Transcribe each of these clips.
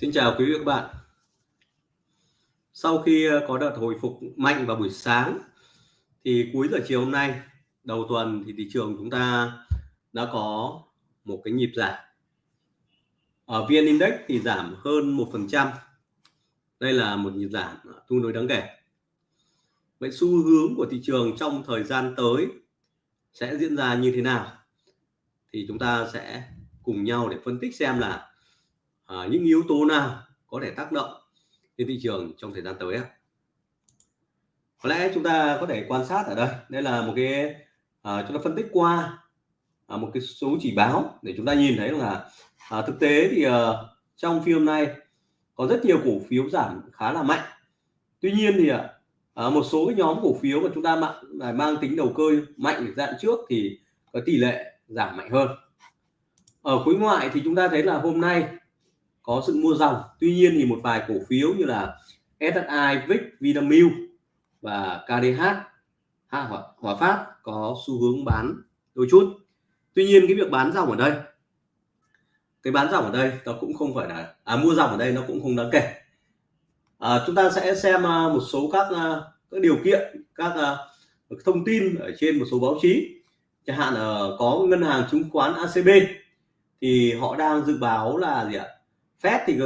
Xin chào quý vị và các bạn. Sau khi ờ, có đợt hồi phục mạnh vào buổi sáng, thì cuối giờ chiều hôm nay, đầu tuần thì thị trường chúng ta đã có một cái nhịp giảm. Ở VN Index thì giảm hơn 1%. Đây là một nhịp giảm ờ, tương đối đáng kể. Vậy xu hướng của thị trường trong thời gian tới sẽ diễn ra như thế nào? Thì chúng ta sẽ cùng nhau để phân tích xem là à, những yếu tố nào có thể tác động đến thị trường trong thời gian tới có lẽ chúng ta có thể quan sát ở đây. Đây là một cái à, chúng ta phân tích qua à, một cái số chỉ báo để chúng ta nhìn thấy là à, thực tế thì à, trong phiên này có rất nhiều cổ phiếu giảm khá là mạnh. Tuy nhiên thì à, à một số cái nhóm cổ phiếu mà chúng ta mang, à, mang tính đầu cơ mạnh dạng trước thì có tỷ lệ giảm mạnh hơn. Ở khối ngoại thì chúng ta thấy là hôm nay có sự mua dòng. Tuy nhiên thì một vài cổ phiếu như là SSI, VIX, Vinamilk và KDH Hòa, Hòa Phát có xu hướng bán đôi chút. Tuy nhiên cái việc bán dòng ở đây cái bán dòng ở đây nó cũng không phải là à, mua dòng ở đây nó cũng không đáng kể. À, chúng ta sẽ xem à, một số các à, các điều kiện các à, thông tin ở trên một số báo chí. Chẳng hạn uh, có ngân hàng chứng khoán ACB thì họ đang dự báo là gì ạ? Fed thì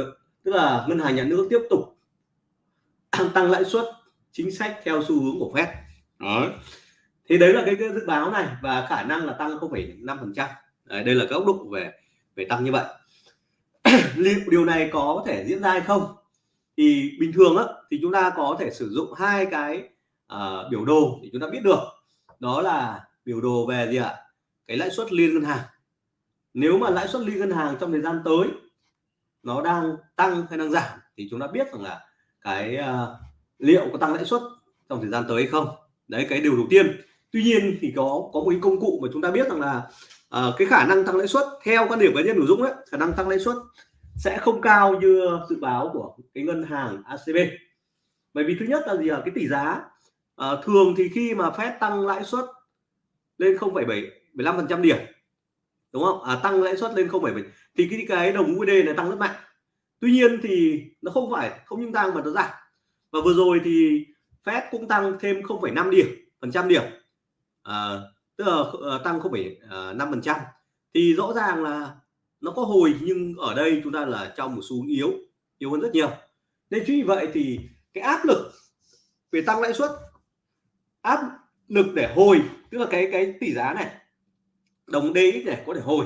tức là ngân hàng nhà nước tiếp tục tăng lãi suất chính sách theo xu hướng của Fed. Đó thì đấy là cái, cái dự báo này và khả năng là tăng 0,5 phần trăm. Đây là góc độ về về tăng như vậy. Liệu điều này có thể diễn ra hay không? Thì bình thường á, thì chúng ta có thể sử dụng hai cái uh, biểu đồ để chúng ta biết được. Đó là biểu đồ về gì ạ? Cái lãi suất liên ngân hàng. Nếu mà lãi suất liên ngân hàng trong thời gian tới nó đang tăng hay đang giảm thì chúng ta biết rằng là cái uh, liệu có tăng lãi suất trong thời gian tới hay không. Đấy cái điều đầu tiên. Tuy nhiên thì có có một cái công cụ mà chúng ta biết rằng là uh, cái khả năng tăng lãi suất theo quan điểm cá nhân của Dũng đấy khả năng tăng lãi suất sẽ không cao như dự báo của cái ngân hàng ACB bởi vì thứ nhất là gì ạ? Cái tỷ giá uh, thường thì khi mà Fed tăng lãi suất lên 0,7 15 phần trăm điểm đúng không? À, tăng lãi suất lên 0,7 thì cái cái đồng USD này tăng rất mạnh tuy nhiên thì nó không phải không những tăng mà nó giảm. Và vừa rồi thì Fed cũng tăng thêm 0,5 điểm phần trăm điểm. À, tức là ờ, tăng 0,5 ờ, phần trăm. Thì rõ ràng là nó có hồi nhưng ở đây chúng ta là trong một xu yếu yếu hơn rất nhiều. Nên chính vì vậy thì cái áp lực về tăng lãi suất áp lực để hồi tức là cái cái tỷ giá này đồng DX này có thể hồi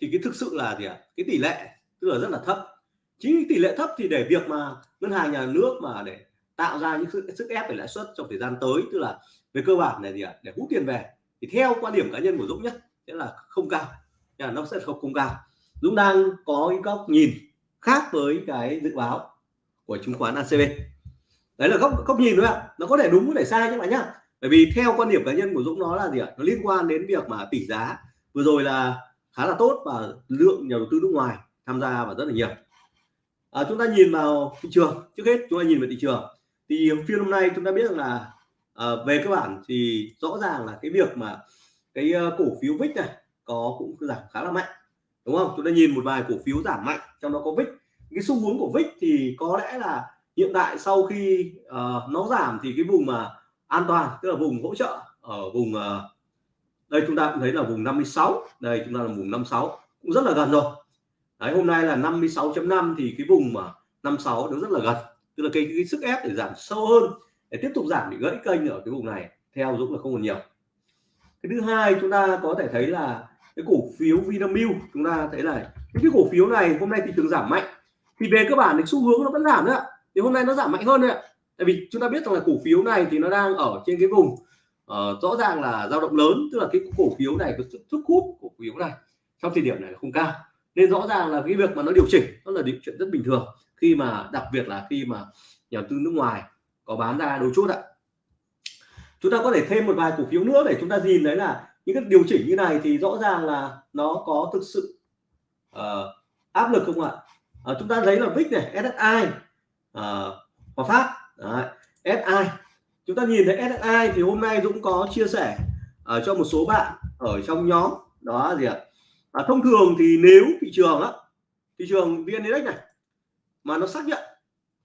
thì cái thực sự là gì ạ? Cái tỷ lệ tức là rất là thấp chính tỷ lệ thấp thì để việc mà ngân hàng nhà nước mà để tạo ra những sức, sức ép về lãi suất trong thời gian tới tức là về cơ bản này gì ạ để hút tiền về thì theo quan điểm cá nhân của Dũng nhất sẽ là không cao. Là nó sẽ không không cao. Dũng đang có cái góc nhìn khác với cái dự báo của chứng khoán ACB đấy là góc góc nhìn thôi ạ nó có thể đúng có thể sai các bạn nhá. Bởi vì theo quan điểm cá nhân của Dũng nó là gì ạ nó liên quan đến việc mà tỷ giá vừa rồi là khá là tốt và lượng nhà đầu tư nước ngoài tham gia và rất là nhiều à, chúng ta nhìn vào thị trường trước hết chúng ta nhìn vào thị trường. Thì phiên hôm nay chúng ta biết rằng là à, về cơ bản thì rõ ràng là cái việc mà cái uh, cổ phiếu VIX này có cũng giảm khá là mạnh đúng không? Chúng ta nhìn một vài cổ phiếu giảm mạnh trong đó có VIX cái xu hướng của VIX thì có lẽ là hiện tại sau khi uh, nó giảm thì cái vùng mà an toàn tức là vùng hỗ trợ ở vùng uh, đây chúng ta cũng thấy là vùng 56 đây chúng ta là vùng 56 cũng rất là gần rồi đấy hôm nay là 56.5 thì cái vùng mà 56 nó rất là gần. Tức là cái, cái sức ép để giảm sâu hơn để tiếp tục giảm để gãy kênh ở cái vùng này theo Dũng là không còn nhiều. Cái thứ hai chúng ta có thể thấy là cái cổ phiếu Vinamilk chúng ta thấy là những cái cổ phiếu này hôm nay thì trường giảm mạnh. Thì về cơ bản thì xu hướng nó vẫn giảm nữa thì hôm nay nó giảm mạnh hơn đấy ạ. Tại vì chúng ta biết rằng là cổ phiếu này thì nó đang ở trên cái vùng uh, rõ ràng là dao động lớn. Tức là cái cổ phiếu này có sức hút cổ phiếu này trong thời điểm này không cao nên rõ ràng là cái việc mà nó điều chỉnh nó là điều chuyện rất bình thường. Khi mà đặc biệt là khi mà nhà tư nước ngoài có bán ra đôi chút ạ. Chúng ta có thể thêm một vài cổ phiếu nữa để chúng ta nhìn đấy là những cái điều chỉnh như này thì rõ ràng là nó có thực sự uh, áp lực không ạ? Uh, chúng ta thấy là VIX này SSI uh, ờ, Hòa Phát Đấy, SI chúng ta nhìn thấy SSI thì hôm nay Dũng có chia sẻ uh, cho một số bạn ở trong nhóm. Đó gì ạ? à, À, thông thường thì nếu thị trường á thị trường VN Index này mà nó xác nhận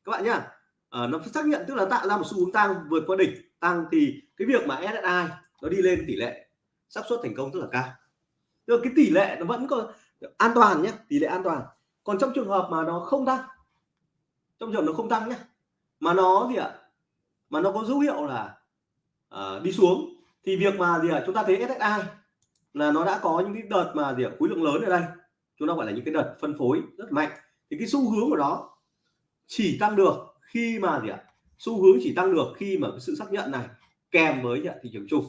các bạn nhá à, nó xác nhận tức là tạo ra một xu hướng tăng vượt qua đỉnh tăng thì cái việc mà SSI nó đi lên tỷ lệ xác suất thành công rất là cao. Tức là cái tỷ lệ nó vẫn có an toàn nhé tỷ lệ an toàn. Còn trong trường hợp mà nó không tăng trong trường hợp nó không tăng nhé mà nó gì ạ mà nó có dấu hiệu là à, đi xuống thì việc mà gì ạ chúng ta thấy SSI là nó đã có những cái đợt mà gì ạ khối lượng lớn ở đây. Chúng ta gọi là những cái đợt phân phối rất mạnh. Thì cái xu hướng của nó chỉ tăng được khi mà gì ạ? Xu hướng chỉ tăng được khi mà cái sự xác nhận này kèm với thị trường chung.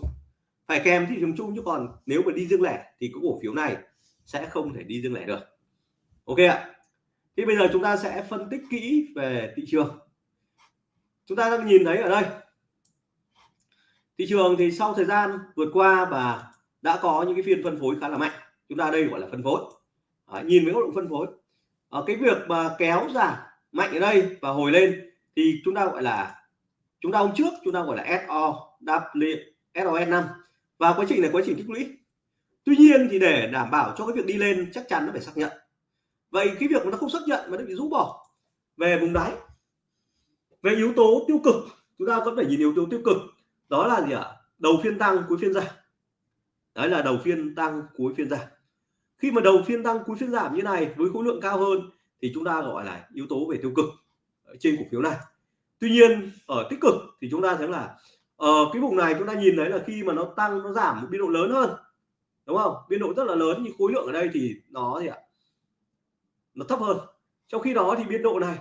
Phải kèm thị trường chung chứ còn nếu mà đi riêng lẻ thì cái cổ phiếu này sẽ không thể đi riêng lẻ được. Ok ạ. Thì bây giờ chúng ta sẽ phân tích kỹ về thị trường. Chúng ta đang nhìn thấy ở đây. Thị trường thì sau thời gian vượt qua và đã có những cái phiên phân phối khá là mạnh. Chúng ta đây gọi là phân phối. À, nhìn với góc độ phân phối. À, cái việc mà kéo giảm mạnh ở đây và hồi lên thì chúng ta gọi là chúng ta hôm trước chúng ta gọi là SO SOS 5 và quá trình này quá trình tích lũy. Tuy nhiên thì để đảm bảo cho cái việc đi lên chắc chắn nó phải xác nhận. Vậy cái việc mà nó không xác nhận mà nó bị rũ bỏ về vùng đáy về yếu tố tiêu cực chúng ta vẫn phải nhìn yếu tố tiêu cực. Đó là gì ạ? Đầu phiên tăng cuối phiên giảm đấy là đầu phiên tăng cuối phiên giảm. Khi mà đầu phiên tăng cuối phiên giảm như này với khối lượng cao hơn thì chúng ta gọi là yếu tố về tiêu cực ờ, trên cổ phiếu này. Tuy nhiên, ở tích cực thì chúng ta thấy là ở cái vùng này chúng ta nhìn thấy là khi mà nó tăng, nó giảm một biên độ lớn hơn, đúng không? Biên độ rất là lớn nhưng khối lượng ở đây thì nó gì ạ? Nó thấp hơn. Trong khi đó thì biên độ này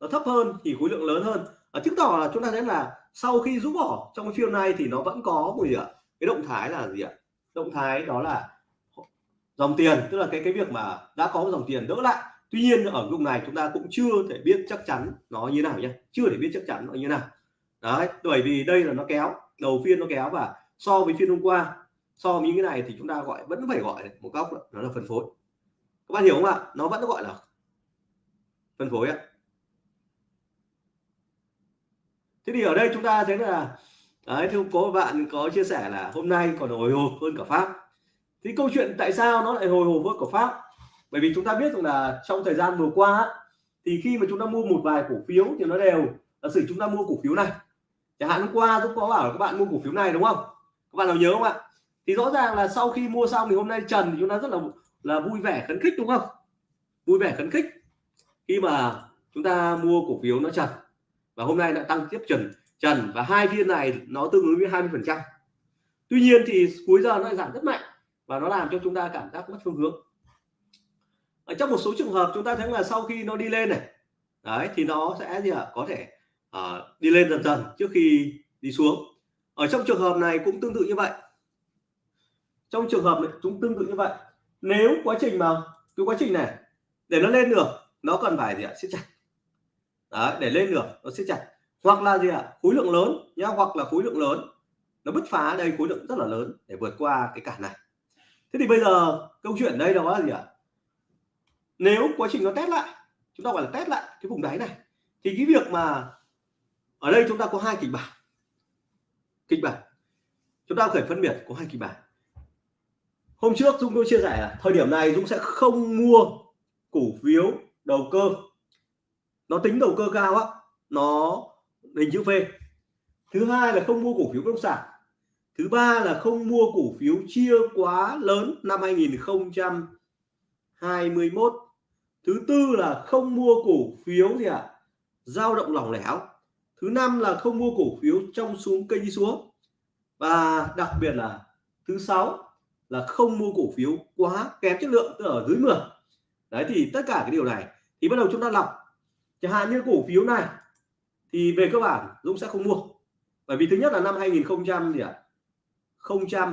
nó thấp hơn thì khối lượng lớn hơn. Ở chứng tỏ là chúng ta thấy là sau khi rút bỏ trong cái phiên này thì nó vẫn có một gì ạ? Cái động thái là gì ạ? Động thái đó là dòng tiền, tức là cái cái việc mà đã có dòng tiền đỡ lại. Tuy nhiên ở lúc này chúng ta cũng chưa thể biết chắc chắn nó như nào nhé chưa thể biết chắc chắn nó như nào. Đấy, bởi vì đây là nó kéo, đầu phiên nó kéo và so với phiên hôm qua, so với những cái này thì chúng ta gọi, vẫn phải gọi một góc nó là phân phối. Các bạn hiểu không ạ? Nó vẫn gọi là phân phối ạ. Thế thì ở đây chúng ta thấy là đấy thì có bạn có chia sẻ là hôm nay còn hồi hộp hơn cả pháp. Thì câu chuyện tại sao nó lại hồi hộp hơn cả pháp? Bởi vì chúng ta biết rằng là trong thời gian vừa qua thì khi mà chúng ta mua một vài cổ phiếu thì nó đều là sử chúng ta mua cổ phiếu này. Chẳng hạn hôm qua tôi có bảo các bạn mua cổ phiếu này, đúng không? Các bạn nào nhớ không ạ? Thì rõ ràng là sau khi mua xong thì hôm nay trần thì chúng ta rất là là vui vẻ khấn khích, đúng không? Vui vẻ khấn khích. Khi mà chúng ta mua cổ phiếu nó trần và hôm nay lại tăng tiếp trần trần và hai phiên này nó tương ứng với 20 phần trăm. Tuy nhiên thì cuối giờ nó lại giảm rất mạnh và nó làm cho chúng ta cảm giác mất phương hướng. Ở trong một số trường hợp chúng ta thấy là sau khi nó đi lên này đấy thì nó sẽ gì ạ? Có thể uh, đi lên dần dần trước khi đi xuống. Ở trong trường hợp này cũng tương tự như vậy. Trong trường hợp này cũng tương tự như vậy. Nếu quá trình mà cái quá trình này để nó lên được nó cần phải gì ạ? Siết chặt. Đấy để lên được nó siết chặt hoặc là gì ạ? Khối lượng lớn nhá, hoặc là khối lượng lớn. Nó bứt phá đây, khối lượng rất là lớn để vượt qua cái cản này. Thế thì bây giờ, câu chuyện đây đó là gì ạ? Nếu quá trình nó test lại, chúng ta gọi là test lại cái vùng đáy này, thì cái việc mà ở đây chúng ta có hai kịch bản. Kịch bản. Chúng ta phải phân biệt có hai kịch bản. Hôm trước Dung tôi chia sẻ là thời điểm này Dung sẽ không mua cổ phiếu đầu cơ. Nó tính đầu cơ cao á, nó hình chữ V. Thứ hai là không mua cổ phiếu bất động sản. Thứ ba là không mua cổ phiếu chia quá lớn năm 2021 thứ tư là không mua cổ phiếu gì ạ? À? dao động lỏng lẻo. Thứ năm là không mua cổ phiếu trong xuống cây đi xuống. Và đặc biệt là thứ sáu là không mua cổ phiếu quá kém chất lượng, tức ở dưới 10 đấy, thì tất cả cái điều này thì bắt đầu chúng ta lọc chẳng hạn như cổ phiếu này thì về cơ bản Dũng sẽ không mua. Bởi vì thứ nhất là năm 2000 gì ạ? À?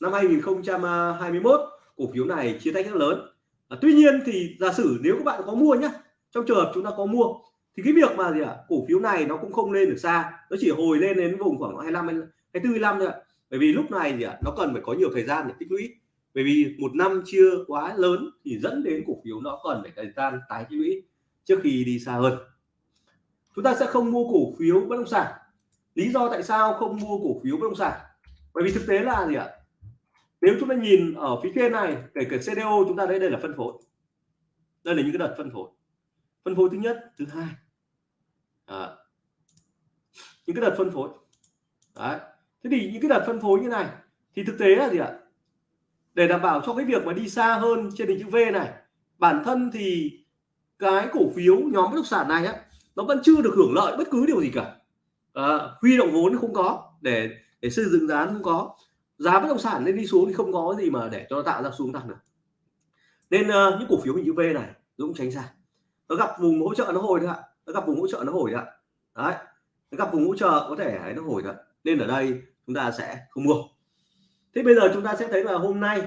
năm 2021 cổ phiếu này chia tách rất lớn. À, tuy nhiên thì giả sử nếu các bạn có mua nhá trong trường hợp chúng ta có mua thì cái việc mà gì ạ? À? cổ phiếu này nó cũng không lên được xa nó chỉ hồi lên đến vùng khoảng 25 24 25 thôi ạ. Bởi vì lúc này thì ạ nó cần phải có nhiều thời gian để tích lũy. Bởi vì một năm chưa quá lớn thì dẫn đến cổ phiếu nó cần phải thời gian tái tích lũy trước khi đi xa hơn chúng ta sẽ không mua cổ phiếu bất động sản. Lý do tại sao không mua cổ phiếu bất động sản? Bởi vì thực tế là gì ạ? Nếu chúng ta nhìn ở phía trên này kể cả CDO chúng ta thấy đây là phân phối. Đây là những cái đợt phân phối. Phân phối thứ nhất thứ hai. À, những cái đợt phân phối. Đấy. thế thì những cái đợt phân phối như này thì thực tế là gì ạ? Để đảm bảo cho cái việc mà đi xa hơn trên hình chữ V này bản thân thì cái cổ phiếu nhóm bất động sản này á nó vẫn chưa được hưởng lợi bất cứ điều gì cả. À, huy động vốn không có để để xây dựng giá không có. Giá bất động sản lên đi xuống thì không có gì mà để cho nó tạo ra xuống tăng được. Nên uh, những cổ phiếu hình chữ V này Dũng tránh xa. Nó gặp vùng hỗ trợ nó hồi thôi ạ. Nó gặp vùng hỗ trợ nó hồi ạ. Đấy nó gặp vùng hỗ trợ có thể nó hồi thôi nên ở đây chúng ta sẽ không mua. Thế bây giờ chúng ta sẽ thấy là hôm nay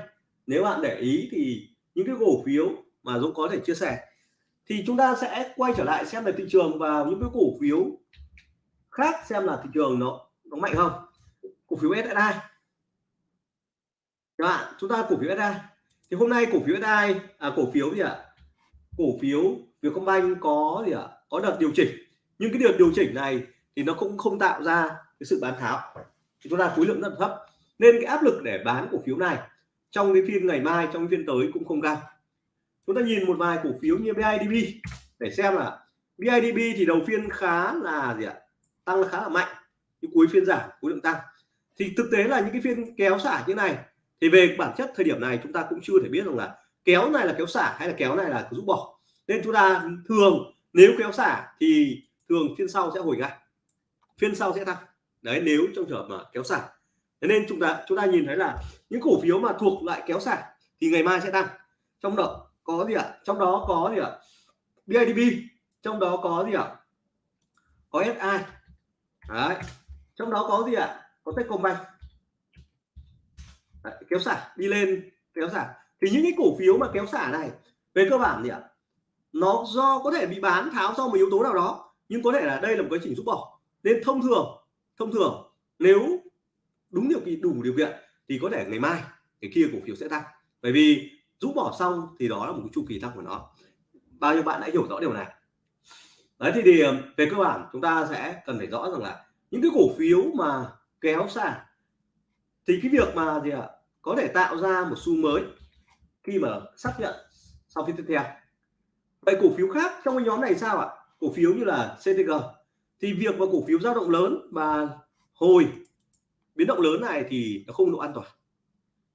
nếu bạn để ý thì những cái cổ phiếu mà Dũng có thể chia sẻ thì chúng ta sẽ quay trở lại xem về thị trường và những cái cổ phiếu khác xem là thị trường nó nó mạnh không. Cổ phiếu SSI các bạn, chúng ta cổ phiếu SSI thì hôm nay cổ phiếu SSI à cổ phiếu gì ạ? À? cổ phiếu Vietcombank có gì ạ? À? có đợt điều chỉnh. Nhưng cái đợt điều chỉnh này thì nó cũng không tạo ra cái sự bán tháo. Thì chúng ta khối lượng rất thấp. Nên cái áp lực để bán cổ phiếu này trong cái phiên ngày mai, trong phiên tới cũng không cao chúng ta nhìn một vài cổ phiếu như BIDB để xem là BIDB thì đầu phiên khá là gì ạ? Tăng khá là mạnh, nhưng cuối phiên giảm khối lượng tăng. Thì thực tế là những cái phiên kéo xả như này, thì về bản chất thời điểm này chúng ta cũng chưa thể biết rằng là kéo này là kéo xả hay là kéo này là rút bỏ. Nên chúng ta thường, nếu kéo xả thì thường phiên sau sẽ hồi ngay, phiên sau sẽ tăng. Đấy, nếu trong trường hợp mà kéo xả. Thế nên chúng ta chúng ta nhìn thấy là những cổ phiếu mà thuộc lại kéo xả thì ngày mai sẽ tăng. Trong đó có gì ạ? Trong đó có gì ạ? BIDV trong đó có gì ạ? Có SI đấy. Trong đó có gì ạ? Có Techcombank. Đấy, kéo xả đi lên kéo xả. Thì những cái cổ phiếu mà kéo xả này về cơ bản gì ạ? Nó do có thể bị bán tháo do một yếu tố nào đó nhưng có thể là đây là một quá trình rút bỏ. Nên thông thường thông thường nếu đúng điều kiện đủ điều kiện thì có thể ngày mai cái kia cổ phiếu sẽ tăng. Bởi vì rũ bỏ xong thì đó là một cái chu kỳ tăng của nó. Bao nhiêu bạn đã hiểu rõ điều này? Đấy thì, thì ờ, về cơ bản chúng ta sẽ cần phải rõ rằng là những cái cổ phiếu mà kéo xa, thì cái việc mà gì ạ có thể tạo ra một xu mới khi mà xác nhận sau phiên tiếp theo. Vậy cổ phiếu khác trong cái nhóm này sao ạ? Cổ phiếu như là CTG thì việc mà cổ phiếu dao động lớn và hồi biến động lớn này thì nó không độ an toàn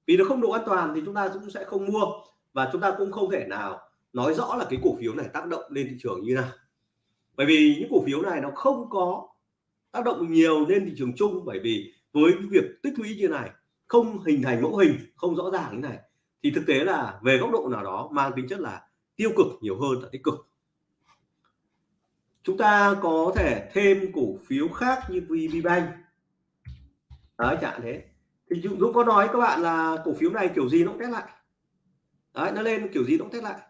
vì nó không độ an toàn thì chúng ta cũng sẽ không mua. Và chúng ta cũng không thể nào nói rõ là cái cổ phiếu này tác động lên thị trường như nào. Bởi vì những cổ phiếu này nó không có tác động nhiều lên thị trường chung. Bởi vì với việc tích lũy như này, không hình thành mẫu hình, không rõ ràng như này, thì thực tế là về góc độ nào đó mang tính chất là tiêu cực nhiều hơn là tích cực. Chúng ta có thể thêm cổ phiếu khác như VPBank đó chẳng thế thì Dũng có nói các bạn là cổ phiếu này kiểu gì nó cũng test lại. Đấy, nó lên kiểu gì nó cũng test lại.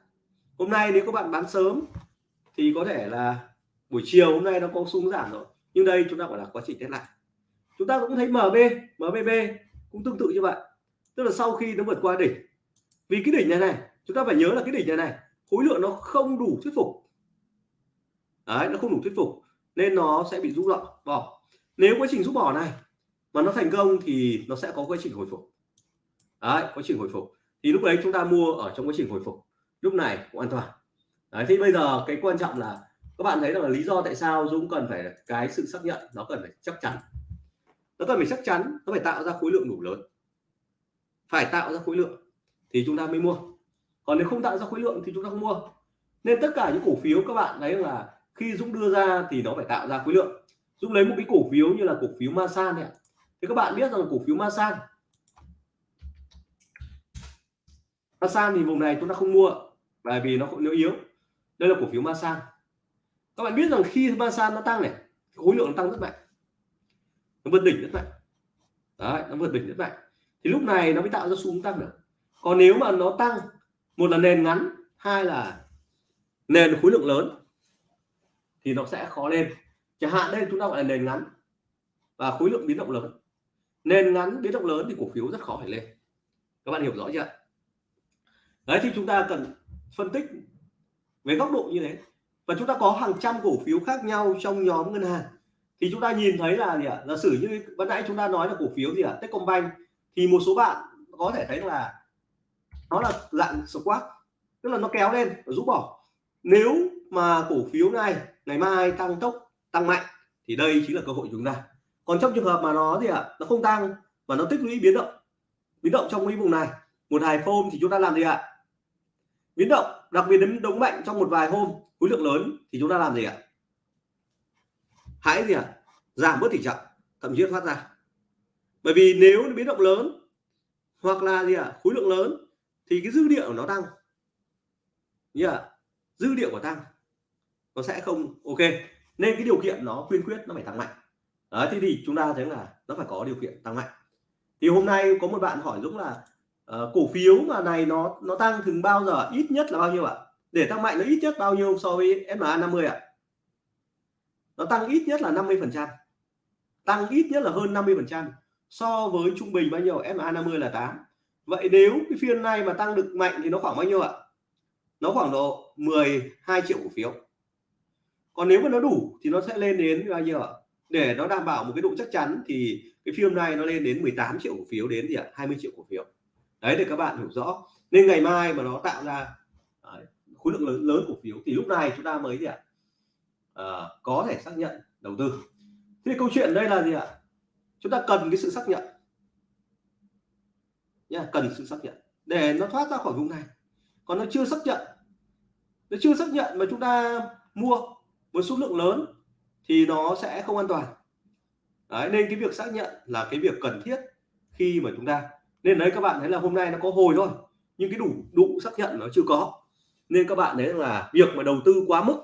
Hôm nay nếu các bạn bán sớm thì có thể là buổi chiều hôm nay nó có xuống giảm rồi. Nhưng đây chúng ta gọi là quá trình test lại. Chúng ta cũng thấy MB MBB cũng tương tự như vậy. Tức là sau khi nó vượt qua đỉnh, vì cái đỉnh này này, chúng ta phải nhớ là cái đỉnh này này, khối lượng nó không đủ thuyết phục. Đấy, nó không đủ thuyết phục, nên nó sẽ bị rút lọ bỏ. Nếu quá trình rút bỏ này mà nó thành công thì nó sẽ có quá trình hồi phục. Đấy, quá trình hồi phục. Thì lúc đấy chúng ta mua ở trong quá trình hồi phục. Lúc này cũng an toàn. Đấy thì bây giờ cái quan trọng là, các bạn thấy rằng là lý do tại sao Dũng cần phải cái sự xác nhận, nó cần phải chắc chắn. Nó cần phải chắc chắn, nó phải tạo ra khối lượng đủ lớn. Phải tạo ra khối lượng thì chúng ta mới mua. Còn nếu không tạo ra khối lượng thì chúng ta không mua. Nên tất cả những cổ phiếu các bạn thấy là khi Dũng đưa ra thì nó phải tạo ra khối lượng. Dũng lấy một cái cổ phiếu như là cổ phiếu Masan này thì các bạn biết rằng cổ phiếu Masan? Masan thì vùng này chúng ta không mua, bởi vì nó nó yếu. Đây là cổ phiếu Masan. Các bạn biết rằng khi Masan nó tăng này, khối lượng nó tăng rất mạnh. Nó vượt đỉnh rất mạnh. Đấy, nó vượt đỉnh rất mạnh. Thì lúc này nó mới tạo ra xu hướng tăng được. Còn nếu mà nó tăng, một là nền ngắn, hai là nền khối lượng lớn, thì nó sẽ khó lên. Chẳng hạn đây chúng ta gọi là nền ngắn và khối lượng biến động lớn nền ngắn biến động lớn thì cổ phiếu rất khó phải lên. Các bạn hiểu rõ chưa? Đấy, thì chúng ta cần phân tích về góc độ như thế. Và chúng ta có hàng trăm cổ phiếu khác nhau trong nhóm ngân hàng. Thì chúng ta nhìn thấy là gì ạ? Giả sử như ban nãy chúng ta nói là cổ phiếu gì ạ? Techcombank. Thì một số bạn có thể thấy là nó là dạng squat, tức là nó kéo lên và rút bỏ. Nếu mà cổ phiếu này ngày mai tăng tốc, tăng mạnh, thì đây chính là cơ hội chúng ta còn trong trường hợp mà nó gì ạ? À, nó không tăng mà nó tích lũy biến động biến động trong cái vùng này một vài hôm thì chúng ta làm gì ạ? À? biến động đặc biệt đến đống mạnh trong một vài hôm khối lượng lớn thì chúng ta làm gì ạ? Hãy gì ạ? Giảm bớt tỷ trọng thậm chí thoát ra. Bởi vì nếu nó biến động lớn hoặc là gì ạ? Khối lượng lớn thì cái dư địa của nó tăng. Yeah. dư địa của tăng nó sẽ không ok. Nên cái điều kiện nó quyên quyết nó phải tăng mạnh đấy thế thì chúng ta thấy là nó phải có điều kiện tăng mạnh. Thì hôm nay có một bạn hỏi Dũng là uh, cổ phiếu mà này nó nó tăng thường bao giờ ít nhất là bao nhiêu ạ? Để tăng mạnh nó ít nhất bao nhiêu so với SMA 50 ạ? Nó tăng ít nhất là 50 phần trăm. Tăng ít nhất là hơn 50 phần trăm. So với trung bình bao nhiêu SMA 50 là 8 vậy nếu cái phiên này mà tăng được mạnh thì nó khoảng bao nhiêu ạ? Nó khoảng độ 12 triệu cổ phiếu. Còn nếu mà nó đủ thì nó sẽ lên đến bao nhiêu ạ? Để nó đảm bảo một cái độ chắc chắn thì cái phiên này nó lên đến 18 triệu cổ phiếu đến gì ạ? 20 triệu cổ phiếu. Đấy để các bạn hiểu rõ. Nên ngày mai mà nó tạo ra đấy, khối lượng lớn lớn cổ phiếu thì lúc này chúng ta mới gì ạ? À, có thể xác nhận đầu tư. Thế câu chuyện đây là gì ạ? Chúng ta cần cái sự xác nhận. Nha cần sự xác nhận. Để nó thoát ra khỏi vùng này. Còn nó chưa xác nhận. Nó chưa xác nhận mà chúng ta mua với số lượng lớn thì nó sẽ không an toàn. Đấy, nên cái việc xác nhận là cái việc cần thiết khi mà chúng ta nên đấy các bạn thấy là hôm nay nó có hồi thôi nhưng cái đủ đủ xác nhận nó chưa có. Nên các bạn thấy là việc mà đầu tư quá mức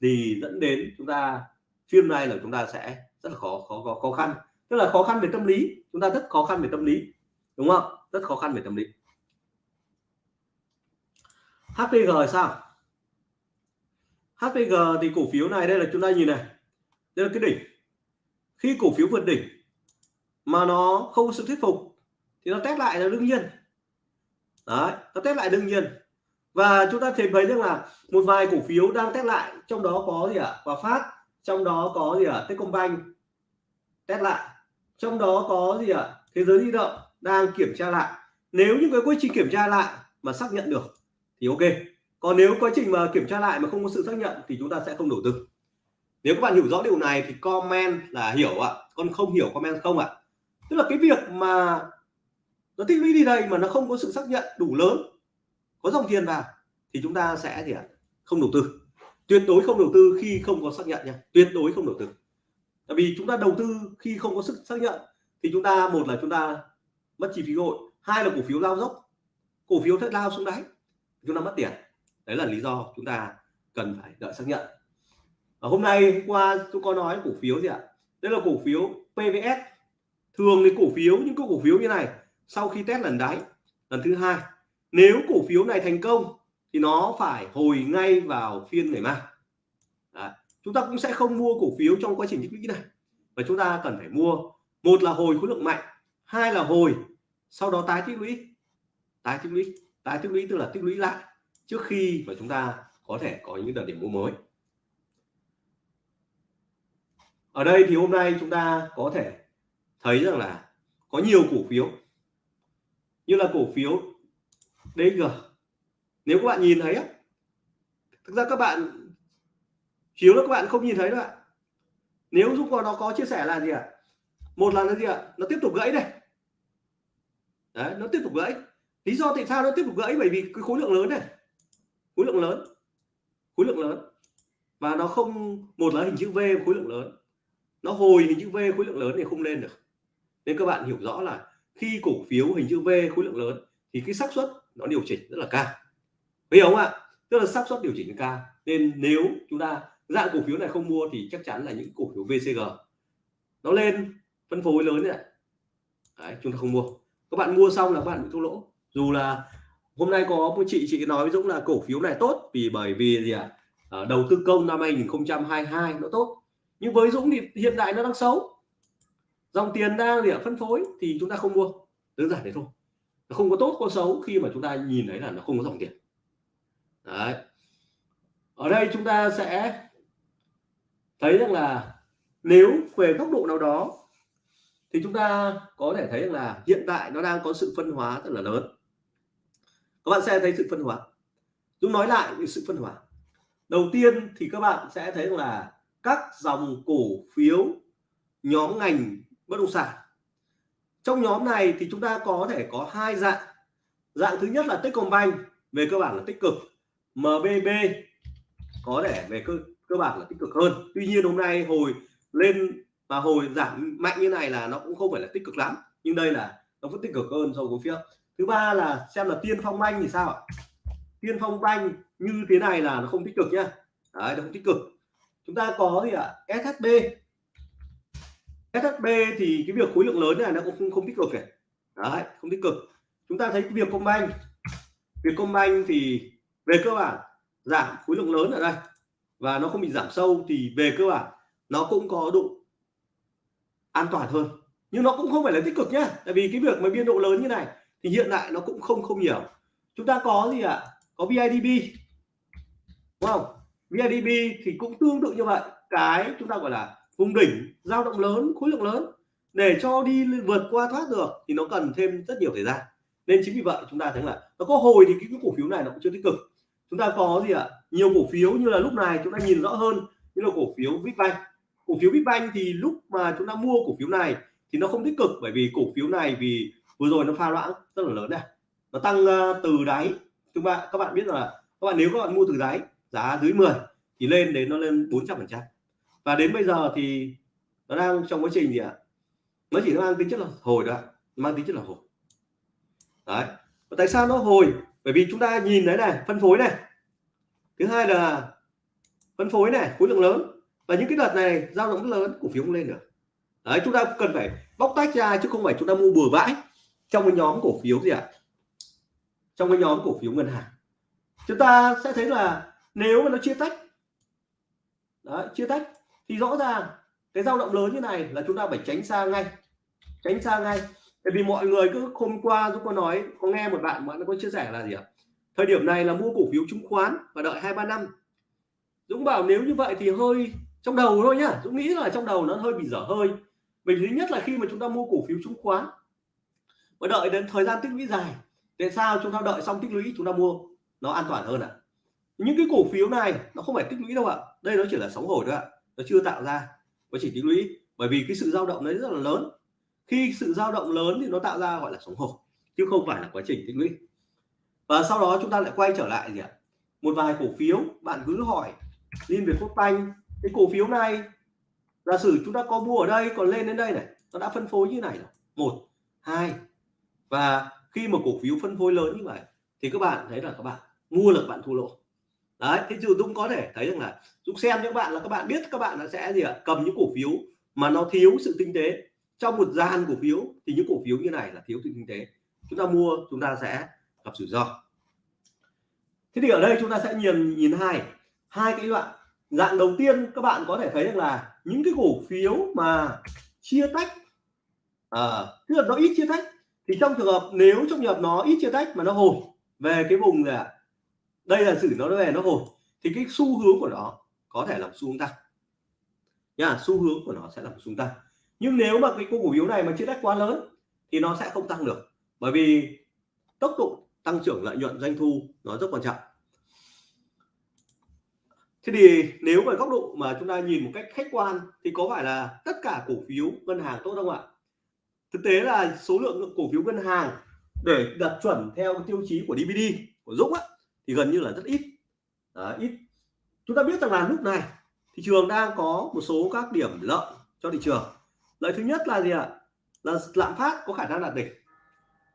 thì dẫn đến chúng ta phim này là chúng ta sẽ rất là khó khó khó, khó khăn. Tức là khó khăn về tâm lý chúng ta rất khó khăn về tâm lý đúng không? Rất khó khăn về tâm lý. HPG sao? HPG thì cổ phiếu này đây là chúng ta nhìn này. Đây là cái đỉnh. Khi cổ phiếu vượt đỉnh mà nó không có sự thuyết phục thì nó test lại là đương nhiên. Đấy, nó test lại đương nhiên. Và chúng ta thấy thấy rằng là một vài cổ phiếu đang test lại. Trong đó có gì ạ? À? Hòa Phát, trong đó có gì ạ? À? Techcombank test lại. Trong đó có gì ạ? À? thế giới di động đang kiểm tra lại. Nếu như cái quy trình kiểm tra lại mà xác nhận được thì ok còn nếu quá trình mà kiểm tra lại mà không có sự xác nhận thì chúng ta sẽ không đầu tư. Nếu các bạn hiểu rõ điều này thì comment là hiểu ạ. Còn không hiểu comment không ạ. Tức là cái việc mà nó tích lũy đi đây mà nó không có sự xác nhận đủ lớn, có dòng tiền vào thì chúng ta sẽ gì ạ? Không đầu tư. Tuyệt đối không đầu tư khi không có xác nhận nha. Tuyệt đối không đầu tư. Tại vì chúng ta đầu tư khi không có sự xác nhận thì chúng ta, một là chúng ta mất chi phí hội hai là cổ phiếu lao dốc. Cổ phiếu sẽ lao xuống đáy, chúng ta mất tiền đấy là lý do chúng ta cần phải đợi xác nhận. Ở hôm nay hôm qua tôi có nói cổ phiếu gì ạ? Đây là cổ phiếu PVS thường thì cổ phiếu, những cổ phiếu như này, sau khi test lần đáy, lần thứ hai, nếu cổ phiếu này thành công thì nó phải hồi ngay vào phiên ngày mai. Đấy. chúng ta cũng sẽ không mua cổ phiếu trong quá trình tích lũy này. Và chúng ta cần phải mua, một là hồi khối lượng mạnh, hai là hồi sau đó tái tích lũy. Tái tích lũy, tái tích lũy tức là tích lũy lại trước khi mà chúng ta có thể có những đợt điểm mua mới. Ở đây thì hôm nay chúng ta có thể thấy rằng là có nhiều cổ phiếu, như là cổ phiếu DG nếu các bạn nhìn thấy á, thực ra các bạn chiếu là các bạn không nhìn thấy đâu ạ. Nếu giúp có nó có chia sẻ là gì ạ? Một là gì ạ? Nó tiếp tục gãy đây đấy, nó tiếp tục gãy. Lý do tại sao nó tiếp tục gãy? Bởi vì cái khối lượng lớn này khối lượng lớn khối lượng lớn. Và nó không một là hình chữ V khối lượng lớn. Nó hồi hình chữ V khối lượng lớn thì không lên được. Nên các bạn hiểu rõ là khi cổ phiếu hình chữ V khối lượng lớn thì cái xác suất nó điều chỉnh rất là cao. Hiểu không ạ? Tức là xác suất điều chỉnh cao. Nên nếu chúng ta dạng cổ phiếu này không mua thì chắc chắn là những cổ phiếu VCG nó lên phân phối lớn này Đấy, chúng ta không mua. Các bạn mua xong là các bạn bị thua lỗ. Dù là hôm nay có một chị chị nói với Dũng là cổ phiếu này tốt vì bởi vì gì ạ? À? đầu tư công năm 2022 nó tốt. Nhưng với Dũng thì hiện tại nó đang xấu. Dòng tiền đang gì ạ? Phân phối thì chúng ta không mua. Đơn giản thế thôi. Nó không có tốt, có xấu khi mà chúng ta nhìn thấy là nó không có dòng tiền. Đấy. Ở đây chúng ta sẽ thấy rằng là nếu về góc độ nào đó thì chúng ta có thể thấy là hiện tại nó đang có sự phân hóa rất là lớn các bạn sẽ thấy sự phân hóa. Dũng nói lại sự phân hóa. Đầu tiên thì các bạn sẽ thấy là các dòng cổ phiếu, nhóm ngành bất động sản. Trong nhóm này thì chúng ta có thể có hai dạng. Dạng thứ nhất là Techcombank, về cơ bản là tích cực. MBB có thể về cơ cơ bản là tích cực hơn. Tuy nhiên hôm nay hồi lên và hồi giảm mạnh như này là nó cũng không phải là tích cực lắm. Nhưng đây là nó vẫn tích cực hơn so với cổ phiếu thứ ba là xem là tiên phong banh thì sao ạ? Tiên phong banh như thế này là nó không tích cực nhá. Đấy nó không tích cực. Chúng ta có gì ạ? SHB SHB thì cái việc khối lượng lớn này nó cũng không, không tích cực này đấy không tích cực. Chúng ta thấy cái việc công banh. Việc công banh thì về cơ bản giảm khối lượng lớn ở đây và nó không bị giảm sâu thì về cơ bản nó cũng có độ an toàn hơn. Nhưng nó cũng không phải là tích cực nhá. Tại vì cái việc mà biên độ lớn như này thì hiện tại nó cũng không không nhiều. Chúng ta có gì ạ? À? có VIDB đúng không? VIDB thì cũng tương tự như vậy. Cái chúng ta gọi là vùng đỉnh dao động lớn, khối lượng lớn. Để cho đi vượt qua thoát được thì nó cần thêm rất nhiều thời gian. Nên chính vì vậy chúng ta thấy là nó có hồi thì cái cổ phiếu này nó cũng chưa tích cực. Chúng ta có gì ạ? Nhiều cổ phiếu như là lúc này chúng ta nhìn rõ hơn, như là cổ phiếu Vipbank cổ phiếu Vipbank thì lúc mà chúng ta mua cổ phiếu này thì nó không tích cực bởi vì cổ phiếu này vì vừa rồi nó pha loãng, rất là lớn này nó tăng ờ, từ đáy. Chúng ta các bạn biết là, các bạn, nếu các bạn mua từ đáy, giá dưới 10 thì lên đến nó lên 400 phần trăm. Và đến bây giờ thì nó đang trong quá trình gì ạ? Nó chỉ mang tính chất là hồi đó mang tính chất là hồi. Đấy. Và tại sao nó hồi? Bởi vì chúng ta nhìn đấy này, phân phối này. Thứ hai là phân phối này, khối lượng lớn. Và những cái đợt này giao động rất lớn, cổ phiếu không lên được. Đấy, chúng ta cần phải bóc tách ra chứ không phải chúng ta mua bừa bãi trong cái nhóm cổ phiếu gì ạ? Trong cái nhóm cổ phiếu ngân hàng. Chúng ta sẽ thấy là nếu mà nó chia tách đấy, chia tách thì rõ ràng cái dao động lớn như này là chúng ta phải tránh xa ngay tránh xa ngay. Tại vì mọi người cứ hôm qua chúng có nói có nghe một bạn bạn có chia sẻ là gì ạ? Thời điểm này là mua cổ phiếu chứng khoán và đợi hai ba năm. Dũng bảo nếu như vậy thì hơi trong đầu thôi nhá. Dũng nghĩ là trong đầu nó hơi bị dở hơi. Bởi thứ nhất là khi mà chúng ta mua cổ phiếu chứng khoán và đợi đến thời gian tích lũy dài. Tại sao chúng ta đợi xong tích lũy chúng ta mua nó an toàn hơn ạ? À? những cái cổ phiếu này nó không phải tích lũy đâu ạ. Đây nó chỉ là sóng hồi thôi ạ. Nó chưa tạo ra nó chỉ tích lũy. Bởi vì cái sự dao động đấy rất là lớn. Khi sự dao động lớn thì nó tạo ra gọi là sóng hồi, chứ không phải là quá trình tích lũy. Và sau đó chúng ta lại quay trở lại gì ạ? Một vài cổ phiếu, bạn cứ hỏi liên việt quốc banh, cái cổ phiếu này, giả sử chúng ta có mua ở đây, còn lên đến đây này, nó đã phân phối như này rồi. Một, hai và khi mà cổ phiếu phân phối lớn như vậy thì các bạn thấy là các bạn mua là các bạn thua lỗ. Đấy thế dù Dũng có thể thấy rằng là Dũng xem những bạn là các bạn biết các bạn là sẽ gì ạ? Cầm những cổ phiếu mà nó thiếu sự tinh tế. Trong một dàn cổ phiếu thì những cổ phiếu như này là thiếu sự tinh tế. Chúng ta mua chúng ta sẽ gặp rủi ro. Thế thì ở đây chúng ta sẽ nhìn nhìn hai hai cái đoạn. Dạng đầu tiên các bạn có thể thấy rằng là những cái cổ phiếu mà chia tách à, tức là nó ít chia tách thì trong trường hợp, nếu trong trường hợp nó ít chia tách mà nó hồi, về cái vùng này đây là xử nó về nó hồi, thì cái xu hướng của nó có thể là xu hướng tăng. Nha xu hướng của nó sẽ là xu hướng tăng. Nhưng nếu mà cái cổ phiếu này mà chia tách quá lớn, thì nó sẽ không tăng được. Bởi vì tốc độ tăng trưởng lợi nhuận doanh thu nó rất quan trọng. Thế thì nếu về góc độ mà chúng ta nhìn một cách khách quan, thì có phải là tất cả cổ phiếu ngân hàng tốt không ạ? Thực tế là số lượng cổ phiếu ngân hàng để đặt chuẩn theo tiêu chí của DVD của Dũng á, thì gần như là rất ít. Đấy, ít. Chúng ta biết rằng là lúc này thị trường đang có một số các điểm lợi cho thị trường. Lợi thứ nhất là gì ạ? Là lạm phát có khả năng đạt đỉnh.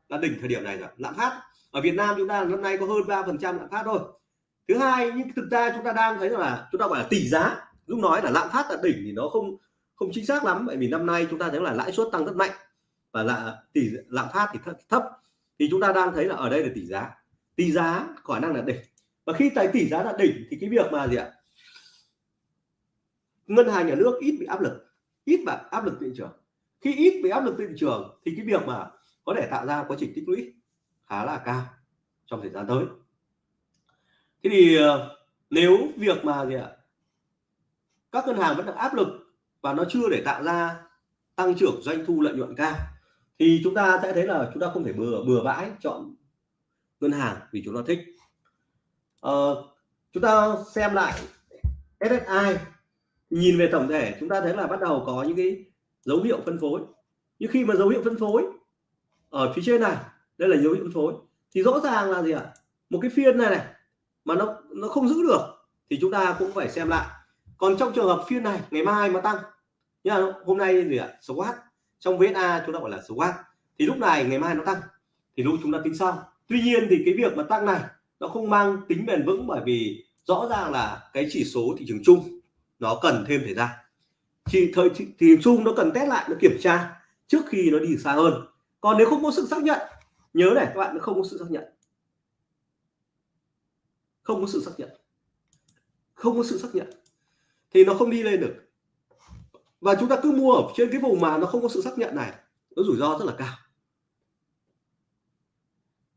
Là đỉnh thời điểm này rồi lạm phát. Ở Việt Nam chúng ta năm nay có hơn 3 phần trăm lạm phát thôi. Thứ hai nhưng thực ra chúng ta đang thấy là chúng ta gọi là tỷ giá. Lúc nói là lạm phát đạt đỉnh thì nó không không chính xác lắm bởi vì năm nay chúng ta thấy là lãi suất tăng rất mạnh và là tỷ lạm phát thì thấp, thì chúng ta đang thấy là ở đây là tỷ giá. Tỷ giá khả năng là đỉnh. Và khi tại tỷ giá là đỉnh thì cái việc mà gì ạ? Ngân hàng nhà nước ít bị áp lực ít bị áp lực thị trường. Khi ít bị áp lực thị trường thì cái việc mà có thể tạo ra quá trình tích lũy khá là cao trong thời gian tới. Thế thì ờ, nếu việc mà gì ạ? Các ngân hàng vẫn đang áp lực và nó chưa để tạo ra tăng trưởng doanh thu lợi nhuận cao thì chúng ta sẽ thấy là chúng ta không thể bừa bừa bãi chọn ngân hàng vì chúng ta thích. À, chúng ta xem lại SSI nhìn về tổng thể chúng ta thấy là bắt đầu có những cái dấu hiệu phân phối. Nhưng khi mà dấu hiệu phân phối ở phía trên này đây là dấu hiệu phân phối thì rõ ràng là gì ạ? Một cái phiên này này mà nó nó không giữ được thì chúng ta cũng phải xem lại. Còn trong trường hợp phiên này ngày mai mà tăng nhá hôm nay gì ạ? SWOT trong VSA chúng ta gọi là swap thì lúc này ngày mai nó tăng, thì lúc chúng ta tính sau. Tuy nhiên thì cái việc mà tăng này nó không mang tính bền vững bởi vì rõ ràng là cái chỉ số thị trường chung nó cần thêm thời gian. Chỉ thời thị trường chung nó cần test lại, nó kiểm tra trước khi nó đi xa hơn. Còn nếu không có sự xác nhận, nhớ này, các bạn nó không có sự xác nhận. Không có sự xác nhận. Không có sự xác nhận. Thì nó không đi lên được và chúng ta cứ mua ở trên cái vùng mà nó không có sự xác nhận này nó rủi ro rất là cao.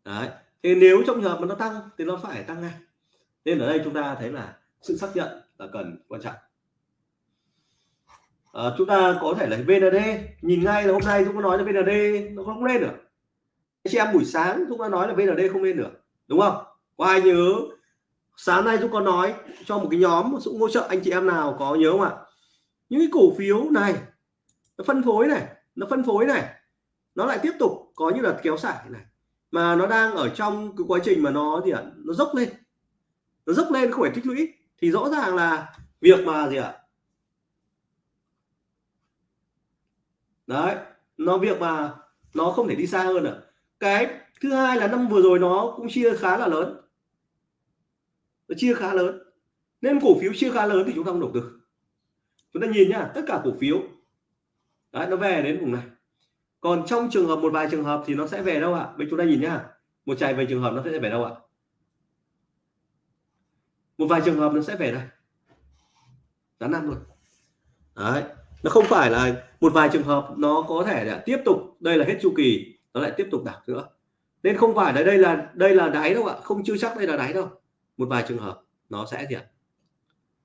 Đấy thì nếu trong trường hợp mà nó tăng thì nó phải tăng ngay. Nên ở đây chúng ta thấy là sự xác nhận là cần quan trọng. À, chúng ta có thể là VND nhìn ngay là hôm nay chúng ta nói là VND nó không lên được. Anh chị em buổi sáng chúng ta nói là VND không lên được đúng không? Có ai nhớ? Sáng nay chúng con nói cho một cái nhóm sự hỗ trợ anh chị em nào có nhớ không ạ? Những cái cổ phiếu này, nó phân phối này, nó phân phối này, nó lại tiếp tục có những đợt kéo xả này. Mà nó đang ở trong cái quá trình mà nó gì ạ, nó dốc lên. Nó dốc lên không phải tích lũy. Thì rõ ràng là việc mà gì ạ? Đấy, nó việc mà nó không thể đi xa hơn nữa cái thứ hai là năm vừa rồi nó cũng chia khá là lớn. Nó chia khá lớn. Nên cổ phiếu chia khá lớn thì chúng ta không đầu tư chúng ta nhìn nhá, tất cả cổ phiếu. Đấy, nó về đến vùng này. Còn trong trường hợp, một vài trường hợp thì nó sẽ về đâu ạ? À? bên chúng ta nhìn nhá, một chạy về trường hợp nó sẽ về đâu ạ? À? một vài trường hợp nó sẽ về đây. Giá năm luôn. Đấy, nó không phải là một vài trường hợp nó có thể là tiếp tục, đây là hết chu kỳ, nó lại tiếp tục đảo nữa. Nên không phải là đây là đây là đáy đâu ạ, không chưa chắc đây là đáy đâu. Một vài trường hợp nó sẽ gì ạ?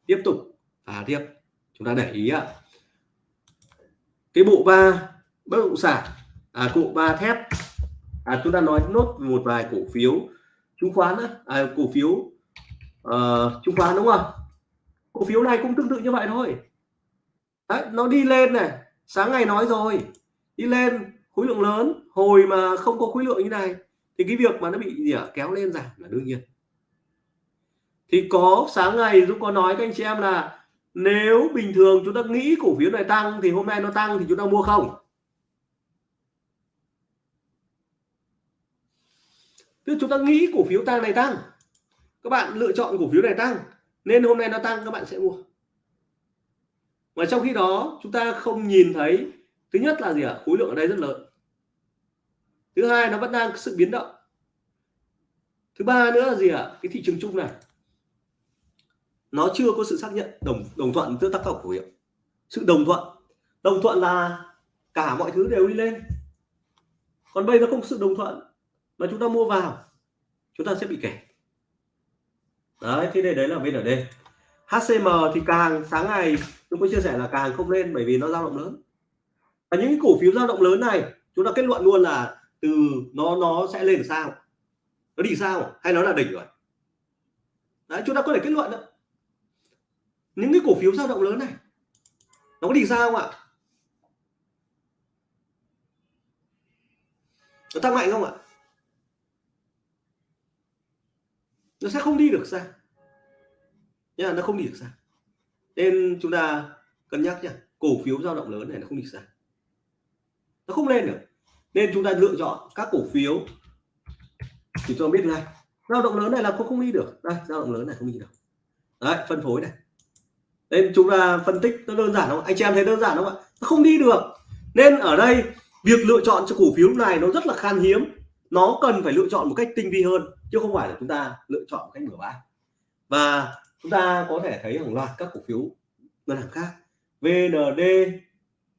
Tiếp tục, phá tiếp chúng ta để ý ạ. Cái bộ ba bất động sản à cụ ba thép. À chúng ta nói nốt một vài cổ phiếu. Chứng khoán à, cổ phiếu uh, chứng khoán đúng không? Cổ phiếu này cũng tương tự như vậy thôi. Đấy, nó đi lên này sáng ngày nói rồi. Đi lên khối lượng lớn. Hồi mà không có khối lượng như này thì cái việc mà nó bị gì à, kéo lên giảm là đương nhiên. Thì có sáng ngày Dũng có nói các anh chị em là nếu bình thường chúng ta nghĩ cổ phiếu này tăng thì hôm nay nó tăng thì chúng ta mua không? Tức chúng ta nghĩ cổ phiếu tăng này tăng, các bạn lựa chọn cổ phiếu này tăng, nên hôm nay nó tăng các bạn sẽ mua. Mà trong khi đó, chúng ta không nhìn thấy, thứ nhất là gì ạ? Khối lượng ở đây rất lớn. Thứ hai, nó vẫn đang sự biến động. Thứ ba nữa là gì ạ? Cái thị trường chung này nó chưa có sự xác nhận, đồng đồng thuận giữa tác động khẩu hiệu sự đồng thuận. Đồng thuận là cả mọi thứ đều đi lên. Còn bây giờ không sự đồng thuận, mà chúng ta mua vào, chúng ta sẽ bị kẻ đấy, thế đây đấy là VND HCM thì càng sáng ngày chúng tôi chia sẻ là càng không lên bởi vì nó dao động lớn. Và những cái cổ phiếu dao động lớn này, chúng ta kết luận luôn là từ nó nó sẽ lên sao. Nó đi sao, hay nó là đỉnh rồi. Đấy, chúng ta có thể kết luận đó những cái cổ phiếu dao động lớn này, nó có đi ra không ạ? Nó tăng mạnh không ạ? Nó sẽ không đi được ra nha nó không đi được ra nên chúng ta cân nhắc nhá, cổ phiếu dao động lớn này nó không đi ra nó không lên được. Nên chúng ta lựa chọn các cổ phiếu thì cho biết ngay. Dao động lớn này là không không đi được. Đây, dao động lớn này không đi được. Đấy, phân phối này nên chúng ta phân tích nó đơn giản không anh chị em thấy đơn giản không ạ? Nó không đi được. Nên ở đây, việc lựa chọn cho cổ phiếu này nó rất là khan hiếm. Nó cần phải lựa chọn một cách tinh vi hơn, chứ không phải là chúng ta lựa chọn một cách bừa bãi và chúng ta có thể thấy hàng loạt các cổ phiếu ngân hàng khác. VND